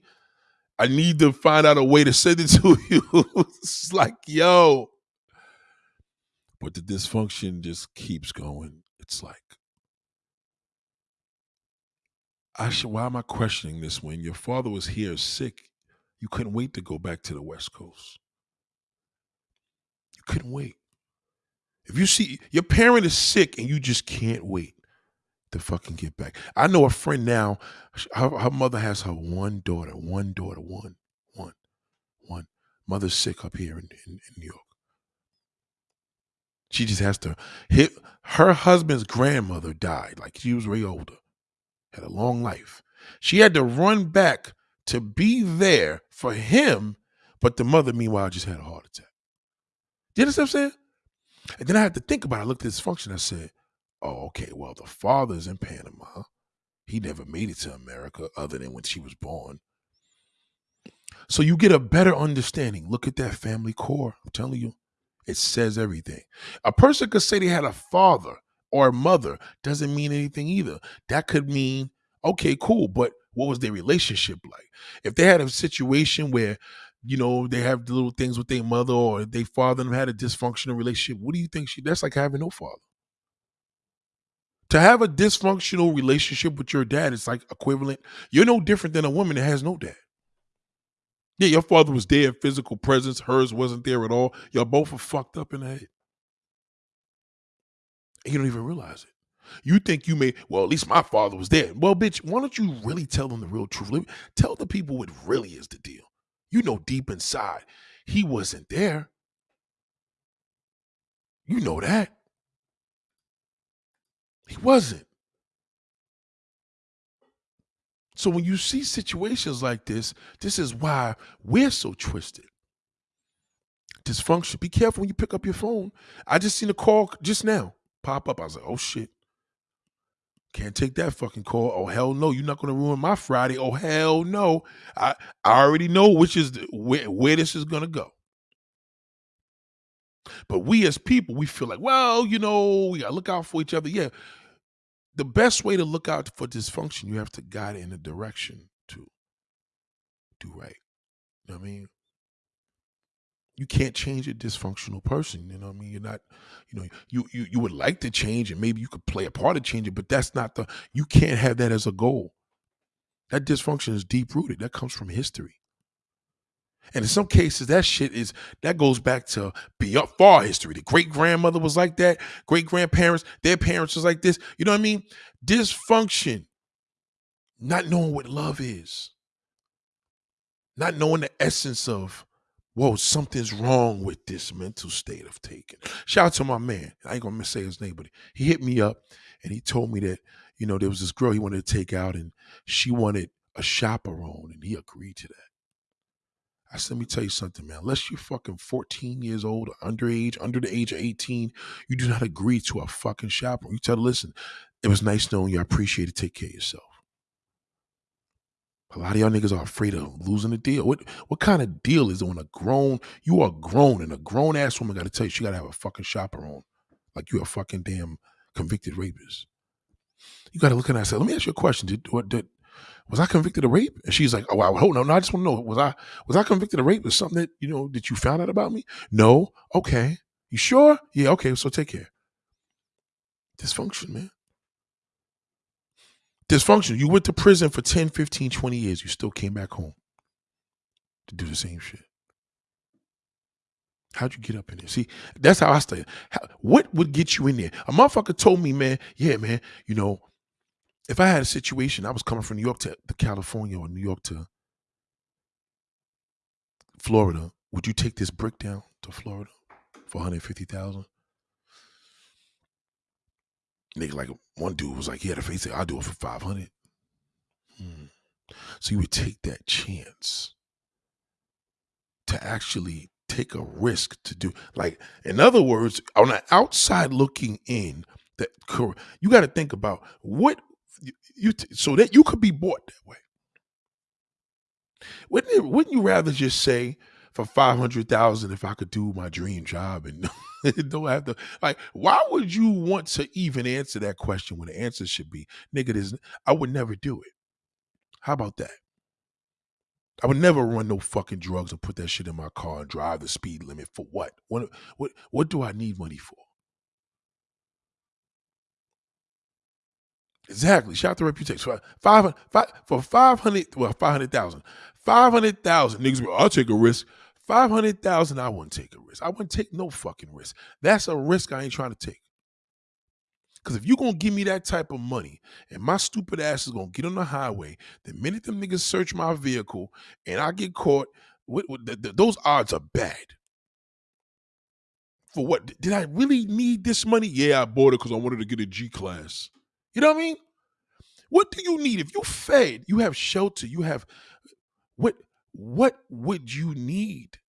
I need to find out a way to send it to you. it's like, yo. But the dysfunction just keeps going. It's like, I should, why am I questioning this when your father was here sick? You couldn't wait to go back to the West Coast. You couldn't wait. If you see your parent is sick and you just can't wait to fucking get back. I know a friend now, her, her mother has her one daughter, one daughter, one, one, one. Mother's sick up here in, in, in New York. She just has to hit her husband's grandmother died, like she was way older, had a long life. She had to run back to be there for him, but the mother, meanwhile, just had a heart attack. You understand what I'm saying? And then I had to think about it. I looked at this function. I said, oh, okay, well, the father's in Panama. He never made it to America other than when she was born. So you get a better understanding. Look at that family core. I'm telling you, it says everything. A person could say they had a father or a mother, doesn't mean anything either. That could mean, okay, cool, but what was their relationship like? If they had a situation where, you know, they have little things with their mother or their father and had a dysfunctional relationship, what do you think she that's like having no father? To have a dysfunctional relationship with your dad is like equivalent. You're no different than a woman that has no dad. Yeah, your father was there, physical presence. Hers wasn't there at all. Y'all both are fucked up in the head. And you don't even realize it. You think you may, well, at least my father was there. Well, bitch, why don't you really tell them the real truth? Tell the people what really is the deal. You know deep inside, he wasn't there. You know that. He wasn't. So when you see situations like this, this is why we're so twisted. Dysfunction. Be careful when you pick up your phone. I just seen a call just now pop up. I was like, oh shit. Can't take that fucking call. Oh hell no, you're not gonna ruin my Friday. Oh hell no. I, I already know which is the, where, where this is gonna go. But we as people, we feel like, well, you know, we gotta look out for each other. Yeah, the best way to look out for dysfunction, you have to guide it in a direction to do right. You know what I mean? You can't change a dysfunctional person. You know what I mean? You're not, you know, you you you would like to change it. Maybe you could play a part of changing, but that's not the you can't have that as a goal. That dysfunction is deep rooted. That comes from history. And in some cases, that shit is that goes back to beyond far history. The great grandmother was like that. Great grandparents, their parents was like this. You know what I mean? Dysfunction, not knowing what love is, not knowing the essence of, whoa, something's wrong with this mental state of taking. Shout out to my man. I ain't gonna say his name, but he hit me up and he told me that you know there was this girl he wanted to take out and she wanted a chaperone and he agreed to that. I said, let me tell you something, man. Unless you're fucking 14 years old underage, under the age of 18, you do not agree to a fucking chaperone. You tell her, listen, it was nice knowing you. I appreciate it. Take care of yourself. A lot of y'all niggas are afraid of losing a deal. What what kind of deal is it when a grown, you are grown and a grown ass woman got to tell you she got to have a fucking chaperone? Like you a fucking damn convicted rapist. You got to look at that and say, let me ask you a question. Did, what, did, was I convicted of rape? And she's like, oh, I hold no, no, I just want to know, was I was I convicted of rape? Was something that you know that you found out about me? No. Okay. You sure? Yeah. Okay. So take care. Dysfunction, man. Dysfunction. You went to prison for 10, 15, 20 years. You still came back home to do the same shit. How'd you get up in there? See, that's how I stay. What would get you in there? A motherfucker told me, man, yeah, man, you know, if I had a situation, I was coming from New York to, to California or New York to Florida, would you take this brick down to Florida for 150,000? Nigga, like one dude was like, he had a face, I'll do it for 500. Hmm. So you would take that chance to actually take a risk to do like in other words on the outside looking in that you got to think about what you, you so that you could be bought that way wouldn't it, wouldn't you rather just say for 500,000 if I could do my dream job and don't have to like why would you want to even answer that question when the answer should be nigga this I would never do it how about that I would never run no fucking drugs or put that shit in my car and drive the speed limit for what? What what what do I need money for? Exactly. Shout out to reputation. Five, five, for 500, well, 500,000. 500,000. Niggas, I'll take a risk. 500,000, I wouldn't take a risk. I wouldn't take no fucking risk. That's a risk I ain't trying to take. Because if you're going to give me that type of money and my stupid ass is going to get on the highway, the minute them niggas search my vehicle and I get caught, what, what, the, the, those odds are bad. For what? Did I really need this money? Yeah, I bought it because I wanted to get a G class. You know what I mean? What do you need? If you fed, you have shelter, you have what what would you need?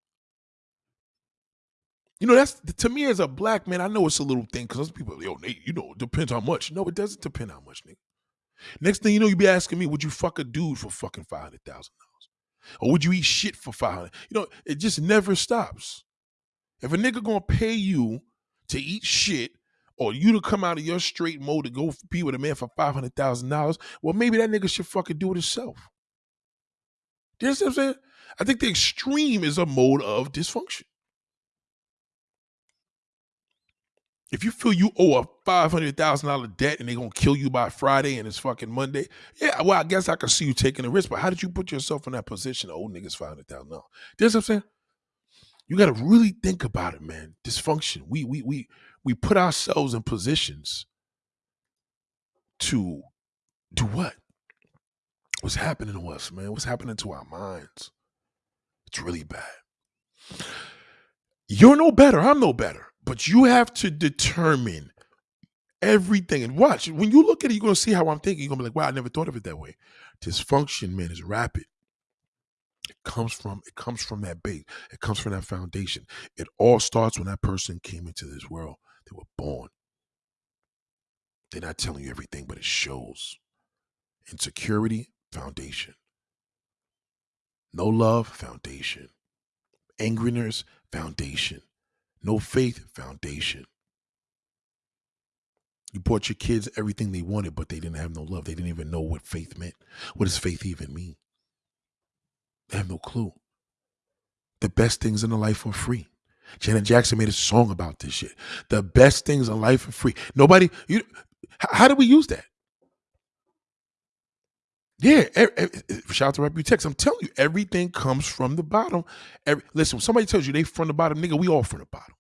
You know, that's to me as a black man, I know it's a little thing because some people, yo, Nate, you know, it depends how much. No, it doesn't depend how much, nigga. Next thing you know, you be asking me, would you fuck a dude for fucking five hundred thousand dollars? Or would you eat shit for five hundred? You know, it just never stops. If a nigga gonna pay you to eat shit or you to come out of your straight mode to go be with a man for five hundred thousand dollars, well, maybe that nigga should fucking do it himself. You understand what I'm saying? I think the extreme is a mode of dysfunction. If you feel you owe a five hundred thousand dollar debt and they're gonna kill you by Friday and it's fucking Monday, yeah, well, I guess I can see you taking a risk. But how did you put yourself in that position? Oh, niggas five hundred thousand dollars. You know what I'm saying? You got to really think about it, man. Dysfunction. We we we we put ourselves in positions to do what? What's happening to us, man? What's happening to our minds? It's really bad. You're no better. I'm no better. But you have to determine everything. And watch, when you look at it, you're going to see how I'm thinking. You're going to be like, wow, I never thought of it that way. Dysfunction, man, is rapid. It comes from it comes from that base. It comes from that foundation. It all starts when that person came into this world. They were born. They're not telling you everything, but it shows. Insecurity, foundation. No love, foundation. Angriness, foundation. No faith, foundation. You bought your kids everything they wanted, but they didn't have no love. They didn't even know what faith meant. What does faith even mean? They have no clue. The best things in the life are free. Janet Jackson made a song about this shit. The best things in life are free. Nobody, you, how do we use that? Yeah, shout out to Reputex. I'm telling you, everything comes from the bottom. Every, listen, somebody tells you they from the bottom, nigga, we all from the bottom.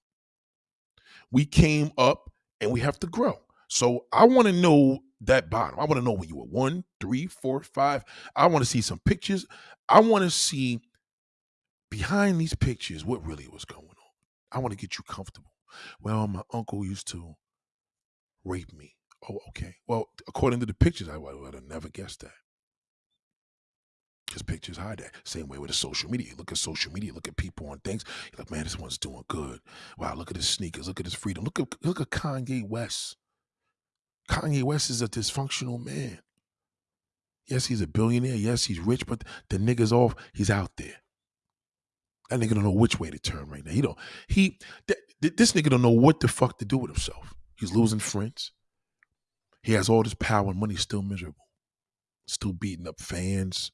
We came up and we have to grow. So I want to know that bottom. I want to know when you were one, three, four, five. I want to see some pictures. I want to see behind these pictures what really was going. I want to get you comfortable. Well, my uncle used to rape me. Oh, okay. Well, according to the pictures, I would have never guessed that. Because pictures hide that. Same way with the social media. You look at social media, look at people on things. You're like, man, this one's doing good. Wow, look at his sneakers. Look at his freedom. Look at look at Kanye West. Kanye West is a dysfunctional man. Yes, he's a billionaire. Yes, he's rich, but the nigga's off. He's out there. That nigga don't know which way to turn right now. He don't. He th- th- this nigga don't know what the fuck to do with himself. He's losing friends. He has all this power and money, still miserable, still beating up fans.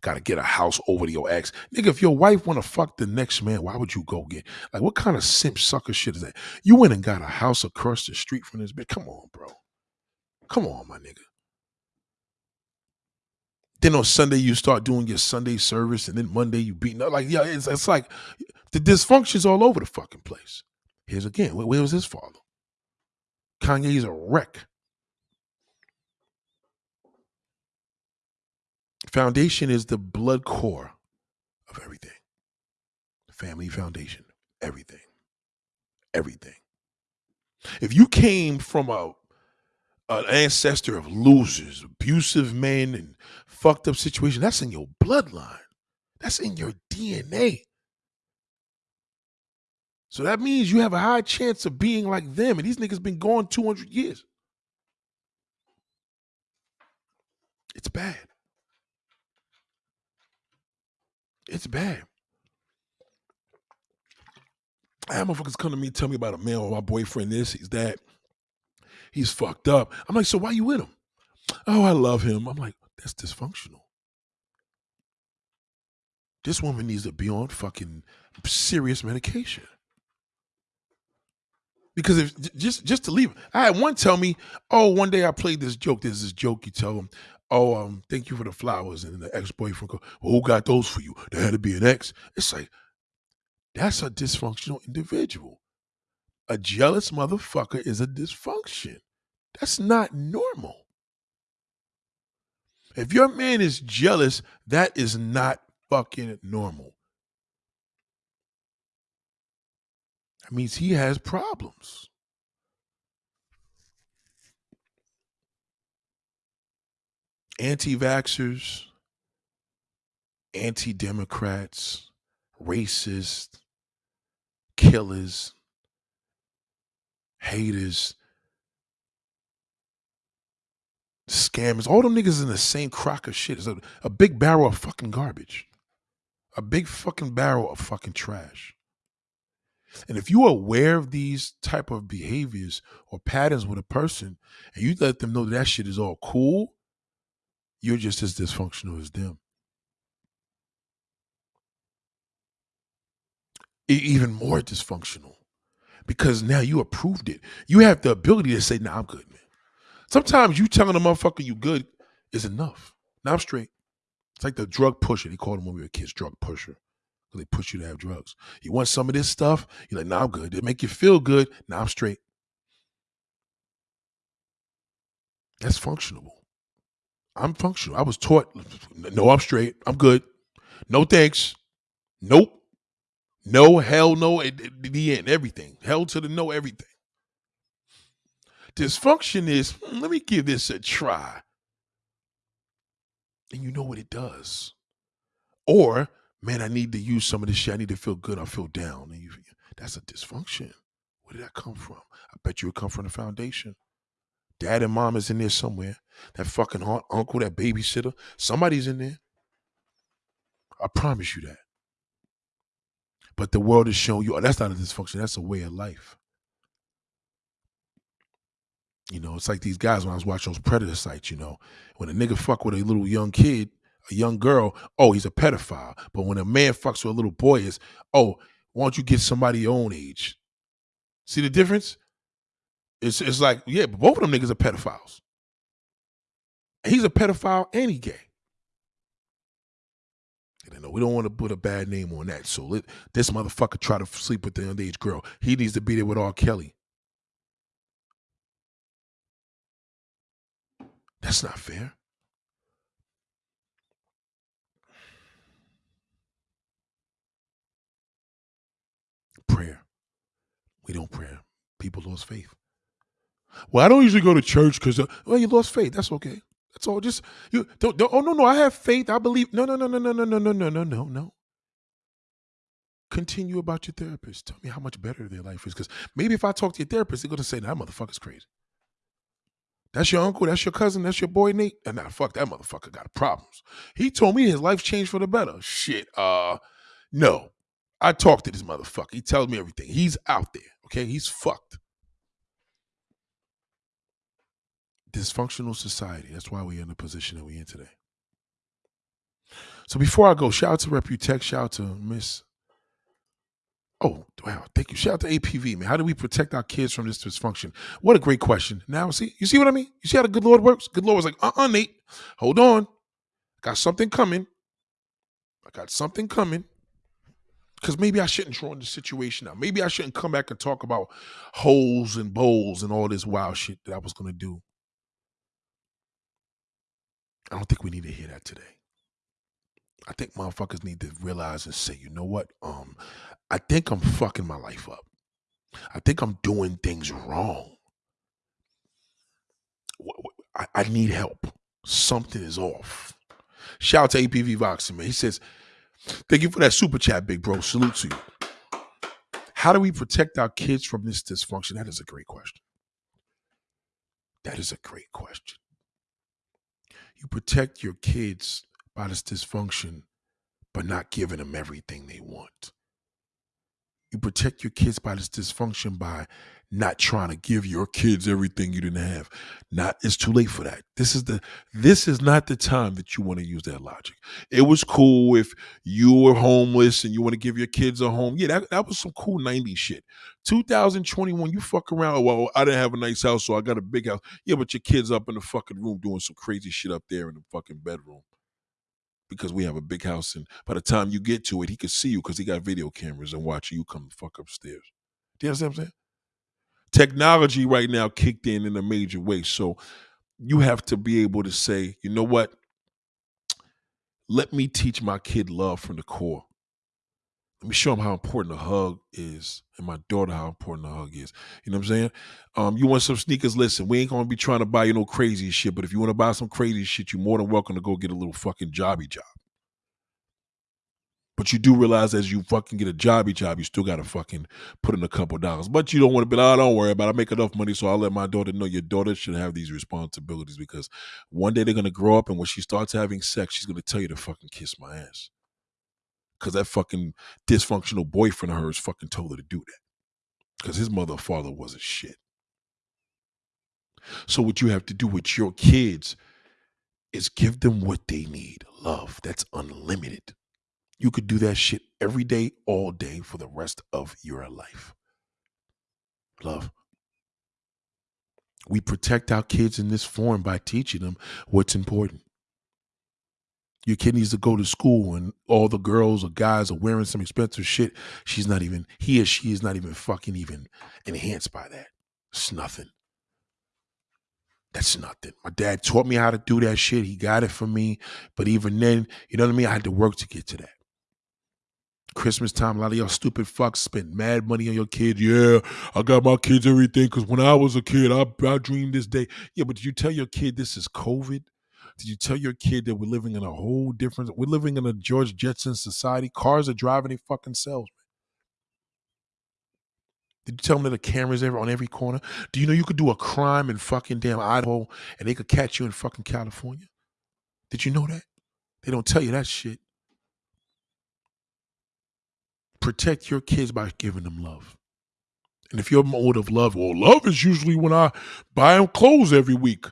Got to get a house over to your ex, nigga. If your wife want to fuck the next man, why would you go get like what kind of simp sucker shit is that? You went and got a house across the street from this bitch. Come on, bro. Come on, my nigga. Then on Sunday you start doing your Sunday service, and then Monday you beating up. Like, yeah, it's, it's like The dysfunction's all over the fucking place. Here's again, where, where was his father? Kanye's a wreck. Foundation is the blood core of everything. Family foundation, everything. Everything. If you came from a an ancestor of losers, abusive men, and fucked up situation, that's in your bloodline. That's in your DNA. So that means you have a high chance of being like them. And these niggas been gone 200 years. It's bad. It's bad. I have motherfuckers come to me tell me about a man or my boyfriend this, he's that. He's fucked up. I'm like, so why you with him? Oh, I love him. I'm like, that's dysfunctional. This woman needs to be on fucking serious medication. Because if just just to leave, I had one tell me, "Oh, one day I played this joke. There's this joke you tell them, oh, um, thank you for the flowers," and the ex boyfriend go, "Well, who got those for you? There had to be an ex." It's like that's a dysfunctional individual. A jealous motherfucker is a dysfunction. That's not normal. If your man is jealous, that is not fucking normal. That means he has problems. Anti vaxxers, anti Democrats, racists, killers, haters, scammers, all them niggas in the same crock of shit. It's a, a big barrel of fucking garbage. A big fucking barrel of fucking trash. And if you're aware of these type of behaviors or patterns with a person and you let them know that, that shit is all cool, you're just as dysfunctional as them. even more dysfunctional because now you approved it. You have the ability to say, nah, I'm good, man. Sometimes you telling a motherfucker you good is enough. Now I'm straight. It's like the drug pusher. They called him when we were kids, drug pusher. They push you to have drugs. You want some of this stuff? You're like, nah, I'm good. It make you feel good. Now I'm straight. That's functional. I'm functional. I was taught, no, I'm straight. I'm good. No thanks. Nope. No, hell no, at the end, everything. Hell to the no, everything. Dysfunction is, hmm, let me give this a try. And you know what it does. Or, man, I need to use some of this shit. I need to feel good. I feel down. And you, that's a dysfunction. Where did that come from? I bet you it come from the foundation. Dad and mom is in there somewhere. That fucking aunt, uncle, that babysitter, somebody's in there. I promise you that. But the world is showing you, oh, that's not a dysfunction. That's a way of life. You know, it's like these guys when I was watching those predator sites, you know, when a nigga fuck with a little young kid, a young girl, oh, he's a pedophile. But when a man fucks with a little boy, is oh, why don't you get somebody your own age? See the difference? It's it's like, yeah, but both of them niggas are pedophiles. he's a pedophile and he gay. And know we don't want to put a bad name on that. So let this motherfucker try to sleep with the underage girl. He needs to be there with R. Kelly. That's not fair. Prayer. We don't pray. People lost faith. Well, I don't usually go to church because, uh, well, you lost faith. That's okay. That's all. Just you don't, don't. Oh no, no. I have faith. I believe. No, no, no, no, no, no, no, no, no, no, no, no. Continue about your therapist. Tell me how much better their life is. Because maybe if I talk to your therapist, they're gonna say, "That motherfucker's crazy." That's your uncle. That's your cousin. That's your boy Nate. And nah, fuck that motherfucker got problems. He told me his life changed for the better. Shit. Uh, no. I talked to this motherfucker. He tells me everything. He's out there. Okay, he's fucked. dysfunctional society. That's why we're in the position that we're in today. So before I go, shout out to Reputech, shout out to Miss. Oh, wow. Thank you. Shout out to APV, man. How do we protect our kids from this dysfunction? What a great question. Now, see, you see what I mean? You see how the good Lord works? Good Lord was like, uh uh Nate, hold on. Got something coming. I got something coming. Because maybe I shouldn't draw in the situation now. Maybe I shouldn't come back and talk about holes and bowls and all this wild shit that I was gonna do. I don't think we need to hear that today. I think motherfuckers need to realize and say, you know what? Um, I think I'm fucking my life up. I think I'm doing things wrong. I, I need help. Something is off. Shout out to APV Boxing, man. He says, Thank you for that super chat, big bro. Salute to you. How do we protect our kids from this dysfunction? That is a great question. That is a great question. You protect your kids by this dysfunction, but not giving them everything they want. You protect your kids by this dysfunction by not trying to give your kids everything you didn't have. Not it's too late for that. This is the this is not the time that you want to use that logic. It was cool if you were homeless and you want to give your kids a home. Yeah, that, that was some cool 90s shit. 2021, you fuck around. Well, I didn't have a nice house, so I got a big house. Yeah, but your kid's up in the fucking room doing some crazy shit up there in the fucking bedroom because we have a big house and by the time you get to it, he could see you because he got video cameras and watch you come fuck upstairs. Do you understand what I'm saying? technology right now kicked in in a major way. So you have to be able to say, you know what? Let me teach my kid love from the core. Let me show him how important a hug is, and my daughter how important a hug is. You know what I'm saying? Um, you want some sneakers? Listen, we ain't gonna be trying to buy you no crazy shit, but if you want to buy some crazy shit, you're more than welcome to go get a little fucking jobby job. But you do realize as you fucking get a jobby job, you still gotta fucking put in a couple dollars. But you don't want to be like, oh, don't worry about it. I make enough money, so I'll let my daughter know your daughter should have these responsibilities because one day they're gonna grow up and when she starts having sex, she's gonna tell you to fucking kiss my ass. Cause that fucking dysfunctional boyfriend of hers fucking told her to do that. Because his mother or father wasn't shit. So what you have to do with your kids is give them what they need. Love. That's unlimited. You could do that shit every day, all day for the rest of your life. Love. We protect our kids in this form by teaching them what's important. Your kid needs to go to school and all the girls or guys are wearing some expensive shit. She's not even, he or she is not even fucking even enhanced by that. It's nothing. That's nothing. My dad taught me how to do that shit. He got it for me. But even then, you know what I mean? I had to work to get to that. Christmas time, a lot of y'all stupid fucks spend mad money on your kids. Yeah, I got my kids everything because when I was a kid, I, I dreamed this day. Yeah, but did you tell your kid this is COVID? Did you tell your kid that we're living in a whole different, we're living in a George Jetson society? Cars are driving their fucking selves. Did you tell them that the cameras ever on every corner? Do you know you could do a crime in fucking damn Idaho and they could catch you in fucking California? Did you know that? They don't tell you that shit protect your kids by giving them love. And if your mode of love, well, love is usually when I buy them clothes every week.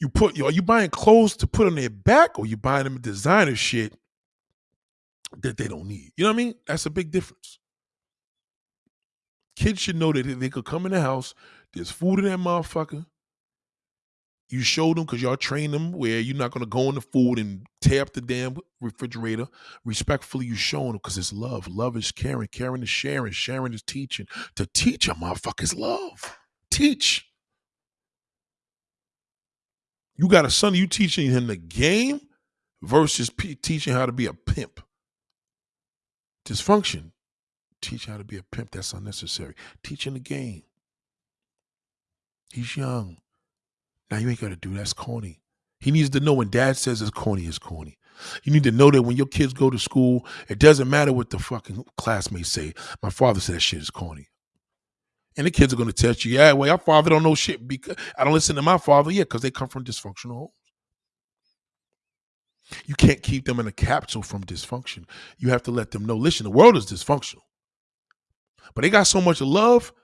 You put, are you buying clothes to put on their back, or you buying them designer shit that they don't need? You know what I mean? That's a big difference. Kids should know that they could come in the house. There's food in that motherfucker. You showed them because y'all train them where you're not gonna go in the food and tear up the damn refrigerator. Respectfully, you showing them because it's love. Love is caring. Caring is sharing. Sharing is teaching. To teach a motherfuckers love. Teach. You got a son, you teaching him the game versus teaching how to be a pimp. Dysfunction. Teach how to be a pimp. That's unnecessary. Teaching the game. He's young. Now you ain't got to do that's corny. He needs to know when dad says it's corny, it's corny. You need to know that when your kids go to school, it doesn't matter what the fucking classmates say. My father said that shit is corny. And the kids are going to tell you, yeah, well, your father don't know shit because I don't listen to my father. Yeah, because they come from dysfunctional homes. You can't keep them in a capsule from dysfunction. You have to let them know, listen, the world is dysfunctional. But they got so much love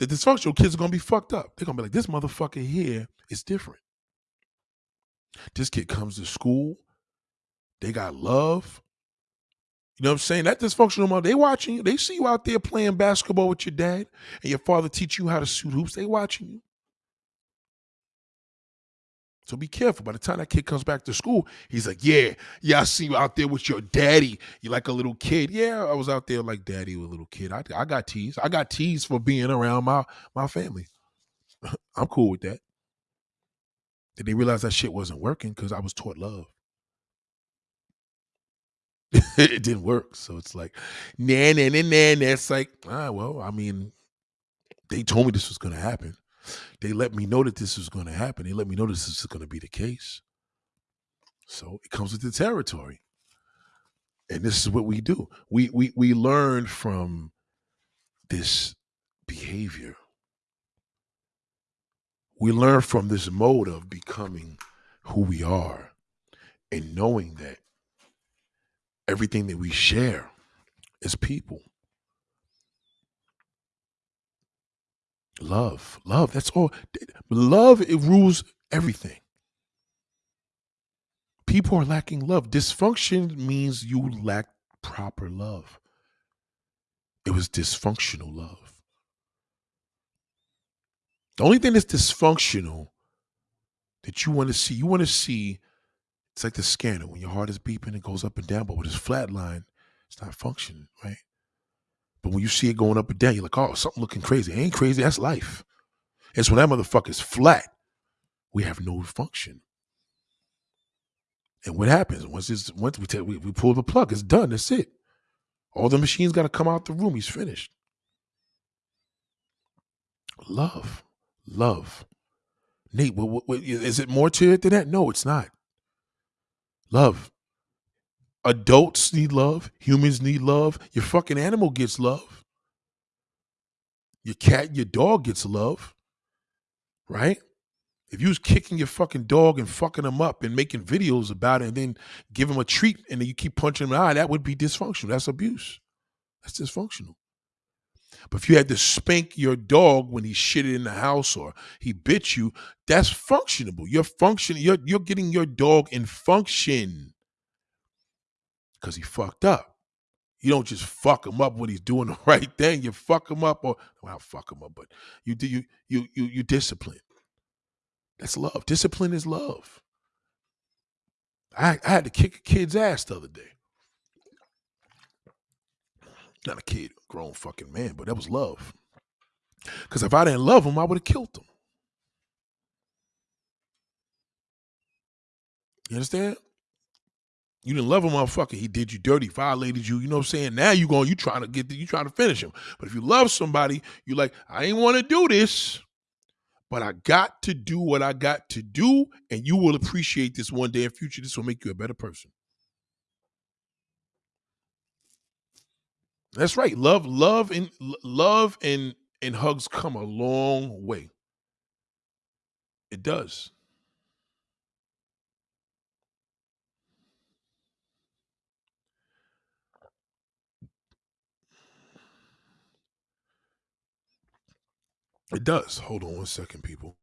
the dysfunctional kids are gonna be fucked up. They're gonna be like, this motherfucker here is different. This kid comes to school, they got love. You know what I'm saying? That dysfunctional mother, they watching you. They see you out there playing basketball with your dad, and your father teach you how to shoot hoops. They watching you. So be careful. By the time that kid comes back to school, he's like, Yeah, yeah, I see you out there with your daddy. You like a little kid. Yeah, I was out there like daddy with a little kid. I, I got teased. I got teased for being around my my family. I'm cool with that. Did they realize that shit wasn't working because I was taught love? it didn't work. So it's like, nah, nah, nah, nah, nah. It's like, ah, well, I mean, they told me this was going to happen. They let me know that this was going to happen. They let me know this is going to be the case. So it comes with the territory. And this is what we do. We we we learn from this behavior. We learn from this mode of becoming who we are and knowing that everything that we share is people. Love, love, that's all. Love, it rules everything. People are lacking love. Dysfunction means you lack proper love. It was dysfunctional love. The only thing that's dysfunctional that you want to see, you want to see, it's like the scanner. When your heart is beeping, it goes up and down, but with this flat line, it's not functioning, right? But when you see it going up and down, you're like, oh, something looking crazy. It ain't crazy, that's life. It's when that motherfucker's flat, we have no function. And what happens once it's once we, take, we we pull the plug, it's done. That's it. All the machines got to come out the room. He's finished. Love, love. Nate, what, what, what, is it more to it than that? No, it's not. Love. Adults need love. Humans need love. Your fucking animal gets love. Your cat, your dog gets love. Right? If you was kicking your fucking dog and fucking him up and making videos about it and then give him a treat and then you keep punching him in the eye, that would be dysfunctional. That's abuse. That's dysfunctional. But if you had to spank your dog when he shitted in the house or he bit you, that's functionable. You're functioning, you're, you're getting your dog in function because he fucked up. You don't just fuck him up when he's doing the right thing. You fuck him up, or well, fuck him up, but you do you you you you discipline. That's love. Discipline is love. I, I had to kick a kid's ass the other day. Not a kid, a grown fucking man, but that was love. Because if I didn't love him, I would have killed him. You understand? You didn't love a motherfucker. He did you dirty, violated you. You know what I'm saying? Now you going, you trying to get, you trying to finish him. But if you love somebody, you like, I ain't want to do this but I got to do what I got to do, and you will appreciate this one day in future. This will make you a better person. That's right. Love, love, and love and and hugs come a long way. It does. It does. Hold on one second, people.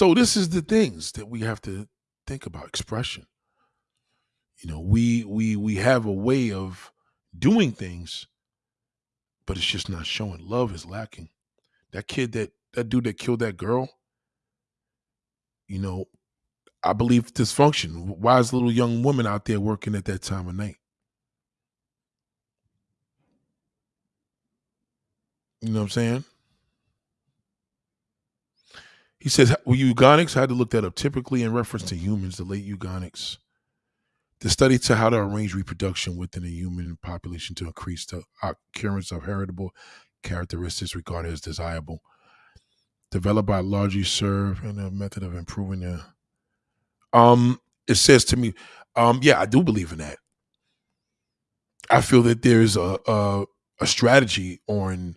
So this is the things that we have to think about expression. You know, we we we have a way of doing things, but it's just not showing. Love is lacking. That kid that that dude that killed that girl, you know, I believe dysfunction. Why is little young woman out there working at that time of night? You know what I'm saying? He says, well, eugenics, I had to look that up. Typically in reference to humans, the late eugenics the study to how to arrange reproduction within a human population to increase the occurrence of heritable characteristics regarded as desirable. Developed by largely serve in a method of improving the um it says to me, um, yeah, I do believe in that. I feel that there's a, a, a strategy on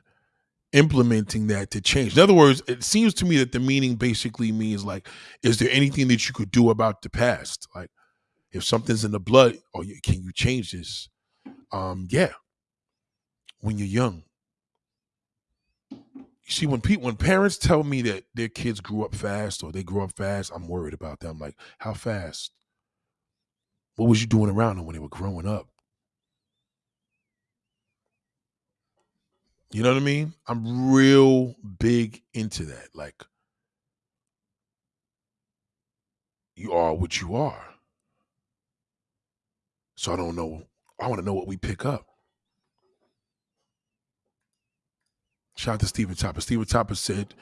implementing that to change. In other words, it seems to me that the meaning basically means like, is there anything that you could do about the past? Like, if something's in the blood, or oh, can you change this? Um, yeah. When you're young, You see, when people when parents tell me that their kids grew up fast or they grew up fast, I'm worried about them. Like, how fast? What was you doing around them when they were growing up? You know what I mean? I'm real big into that. Like, you are what you are. So I don't know. I want to know what we pick up. Shout out to Steven Topper. Steven Topper said,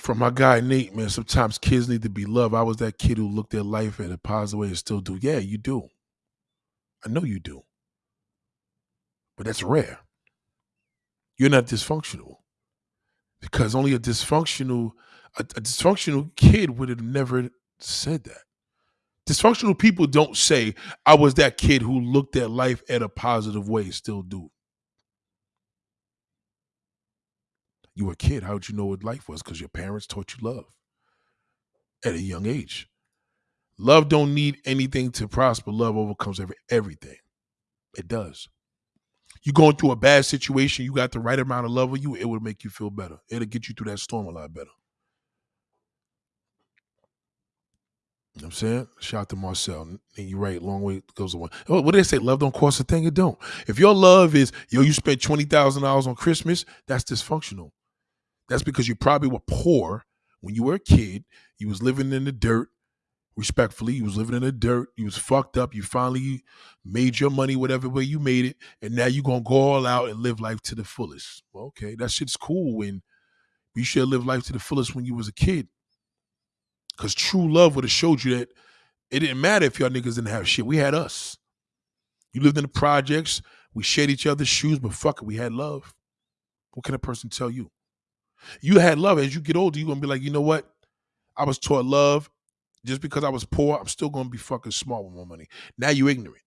from my guy Nate, man, sometimes kids need to be loved. I was that kid who looked at life in a positive way and still do. Yeah, you do. I know you do. But that's rare. You're not dysfunctional. Because only a dysfunctional, a, a dysfunctional kid would have never said that. Dysfunctional people don't say, I was that kid who looked at life in a positive way, still do. You were a kid. How would you know what life was? Because your parents taught you love at a young age. Love don't need anything to prosper. Love overcomes every, everything. It does. You going through a bad situation, you got the right amount of love of you, it will make you feel better. It'll get you through that storm a lot better. You know what I'm saying? Shout out to Marcel. And you're right, long way goes a one. Oh, what do they say? Love don't cost a thing, it don't. If your love is, yo, you spent $20,000 on Christmas, that's dysfunctional. That's because you probably were poor when you were a kid. You was living in the dirt. Respectfully, you was living in the dirt. You was fucked up. You finally made your money whatever way you made it, and now you gonna go all out and live life to the fullest. Well, okay, that shit's cool. When you should live life to the fullest when you was a kid, because true love would have showed you that it didn't matter if y'all niggas didn't have shit. We had us. You lived in the projects. We shared each other's shoes, but fuck it, we had love. What can a person tell you? You had love. As you get older, you're gonna be like, you know what? I was taught love. Just because I was poor, I'm still gonna be fucking smart with my money. Now you ignorant.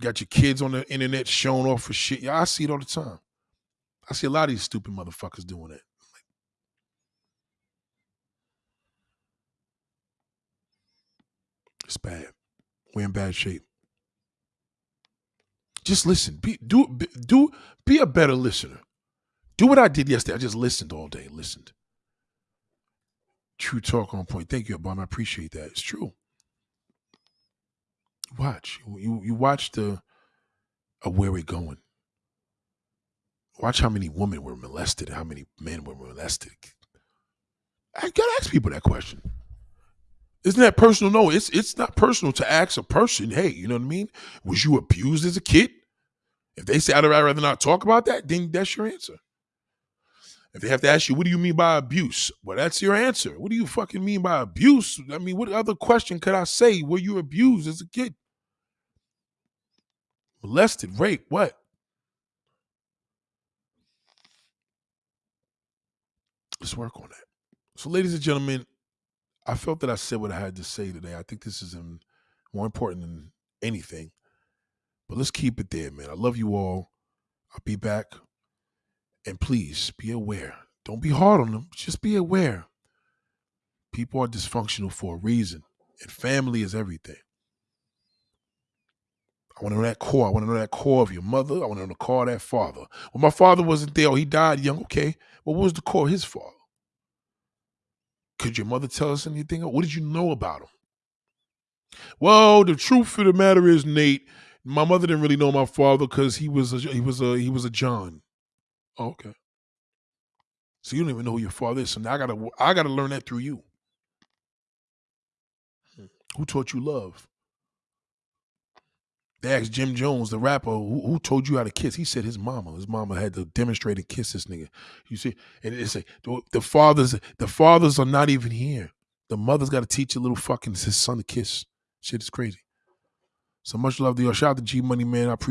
Got your kids on the internet showing off for shit. Yeah, I see it all the time. I see a lot of these stupid motherfuckers doing that. It's bad. We're in bad shape. Just listen. Be do do be a better listener. Do what I did yesterday. I just listened all day. Listened. True talk on point. Thank you, Obama. I appreciate that. It's true. Watch. You you watch the of where we're going. Watch how many women were molested, how many men were molested. I gotta ask people that question. Isn't that personal? No, it's it's not personal to ask a person, hey, you know what I mean? Was you abused as a kid? If they say I'd rather not talk about that, then that's your answer. If they have to ask you, what do you mean by abuse? Well, that's your answer. What do you fucking mean by abuse? I mean, what other question could I say? Were you abused as a kid? Molested, rape, what? Let's work on that. So, ladies and gentlemen, I felt that I said what I had to say today. I think this is more important than anything. But let's keep it there, man. I love you all. I'll be back. And please be aware. Don't be hard on them. Just be aware. People are dysfunctional for a reason, and family is everything. I want to know that core. I want to know that core of your mother. I want to know the core of that father. Well, my father wasn't there. Or he died young. Okay. Well, what was the core of his father? Could your mother tell us anything? What did you know about him? Well, the truth of the matter is, Nate, my mother didn't really know my father because he was a, he was a he was a John. Oh, okay. So you don't even know who your father is. So now I gotta I gotta learn that through you. Hmm. Who taught you love? They asked Jim Jones, the rapper, who, who, told you how to kiss? He said his mama. His mama had to demonstrate and kiss this nigga. You see, and it's like the fathers, the fathers are not even here. The mother's got to teach a little fucking his son to kiss. Shit is crazy. So much love to you. Shout out to G Money, man. I appreciate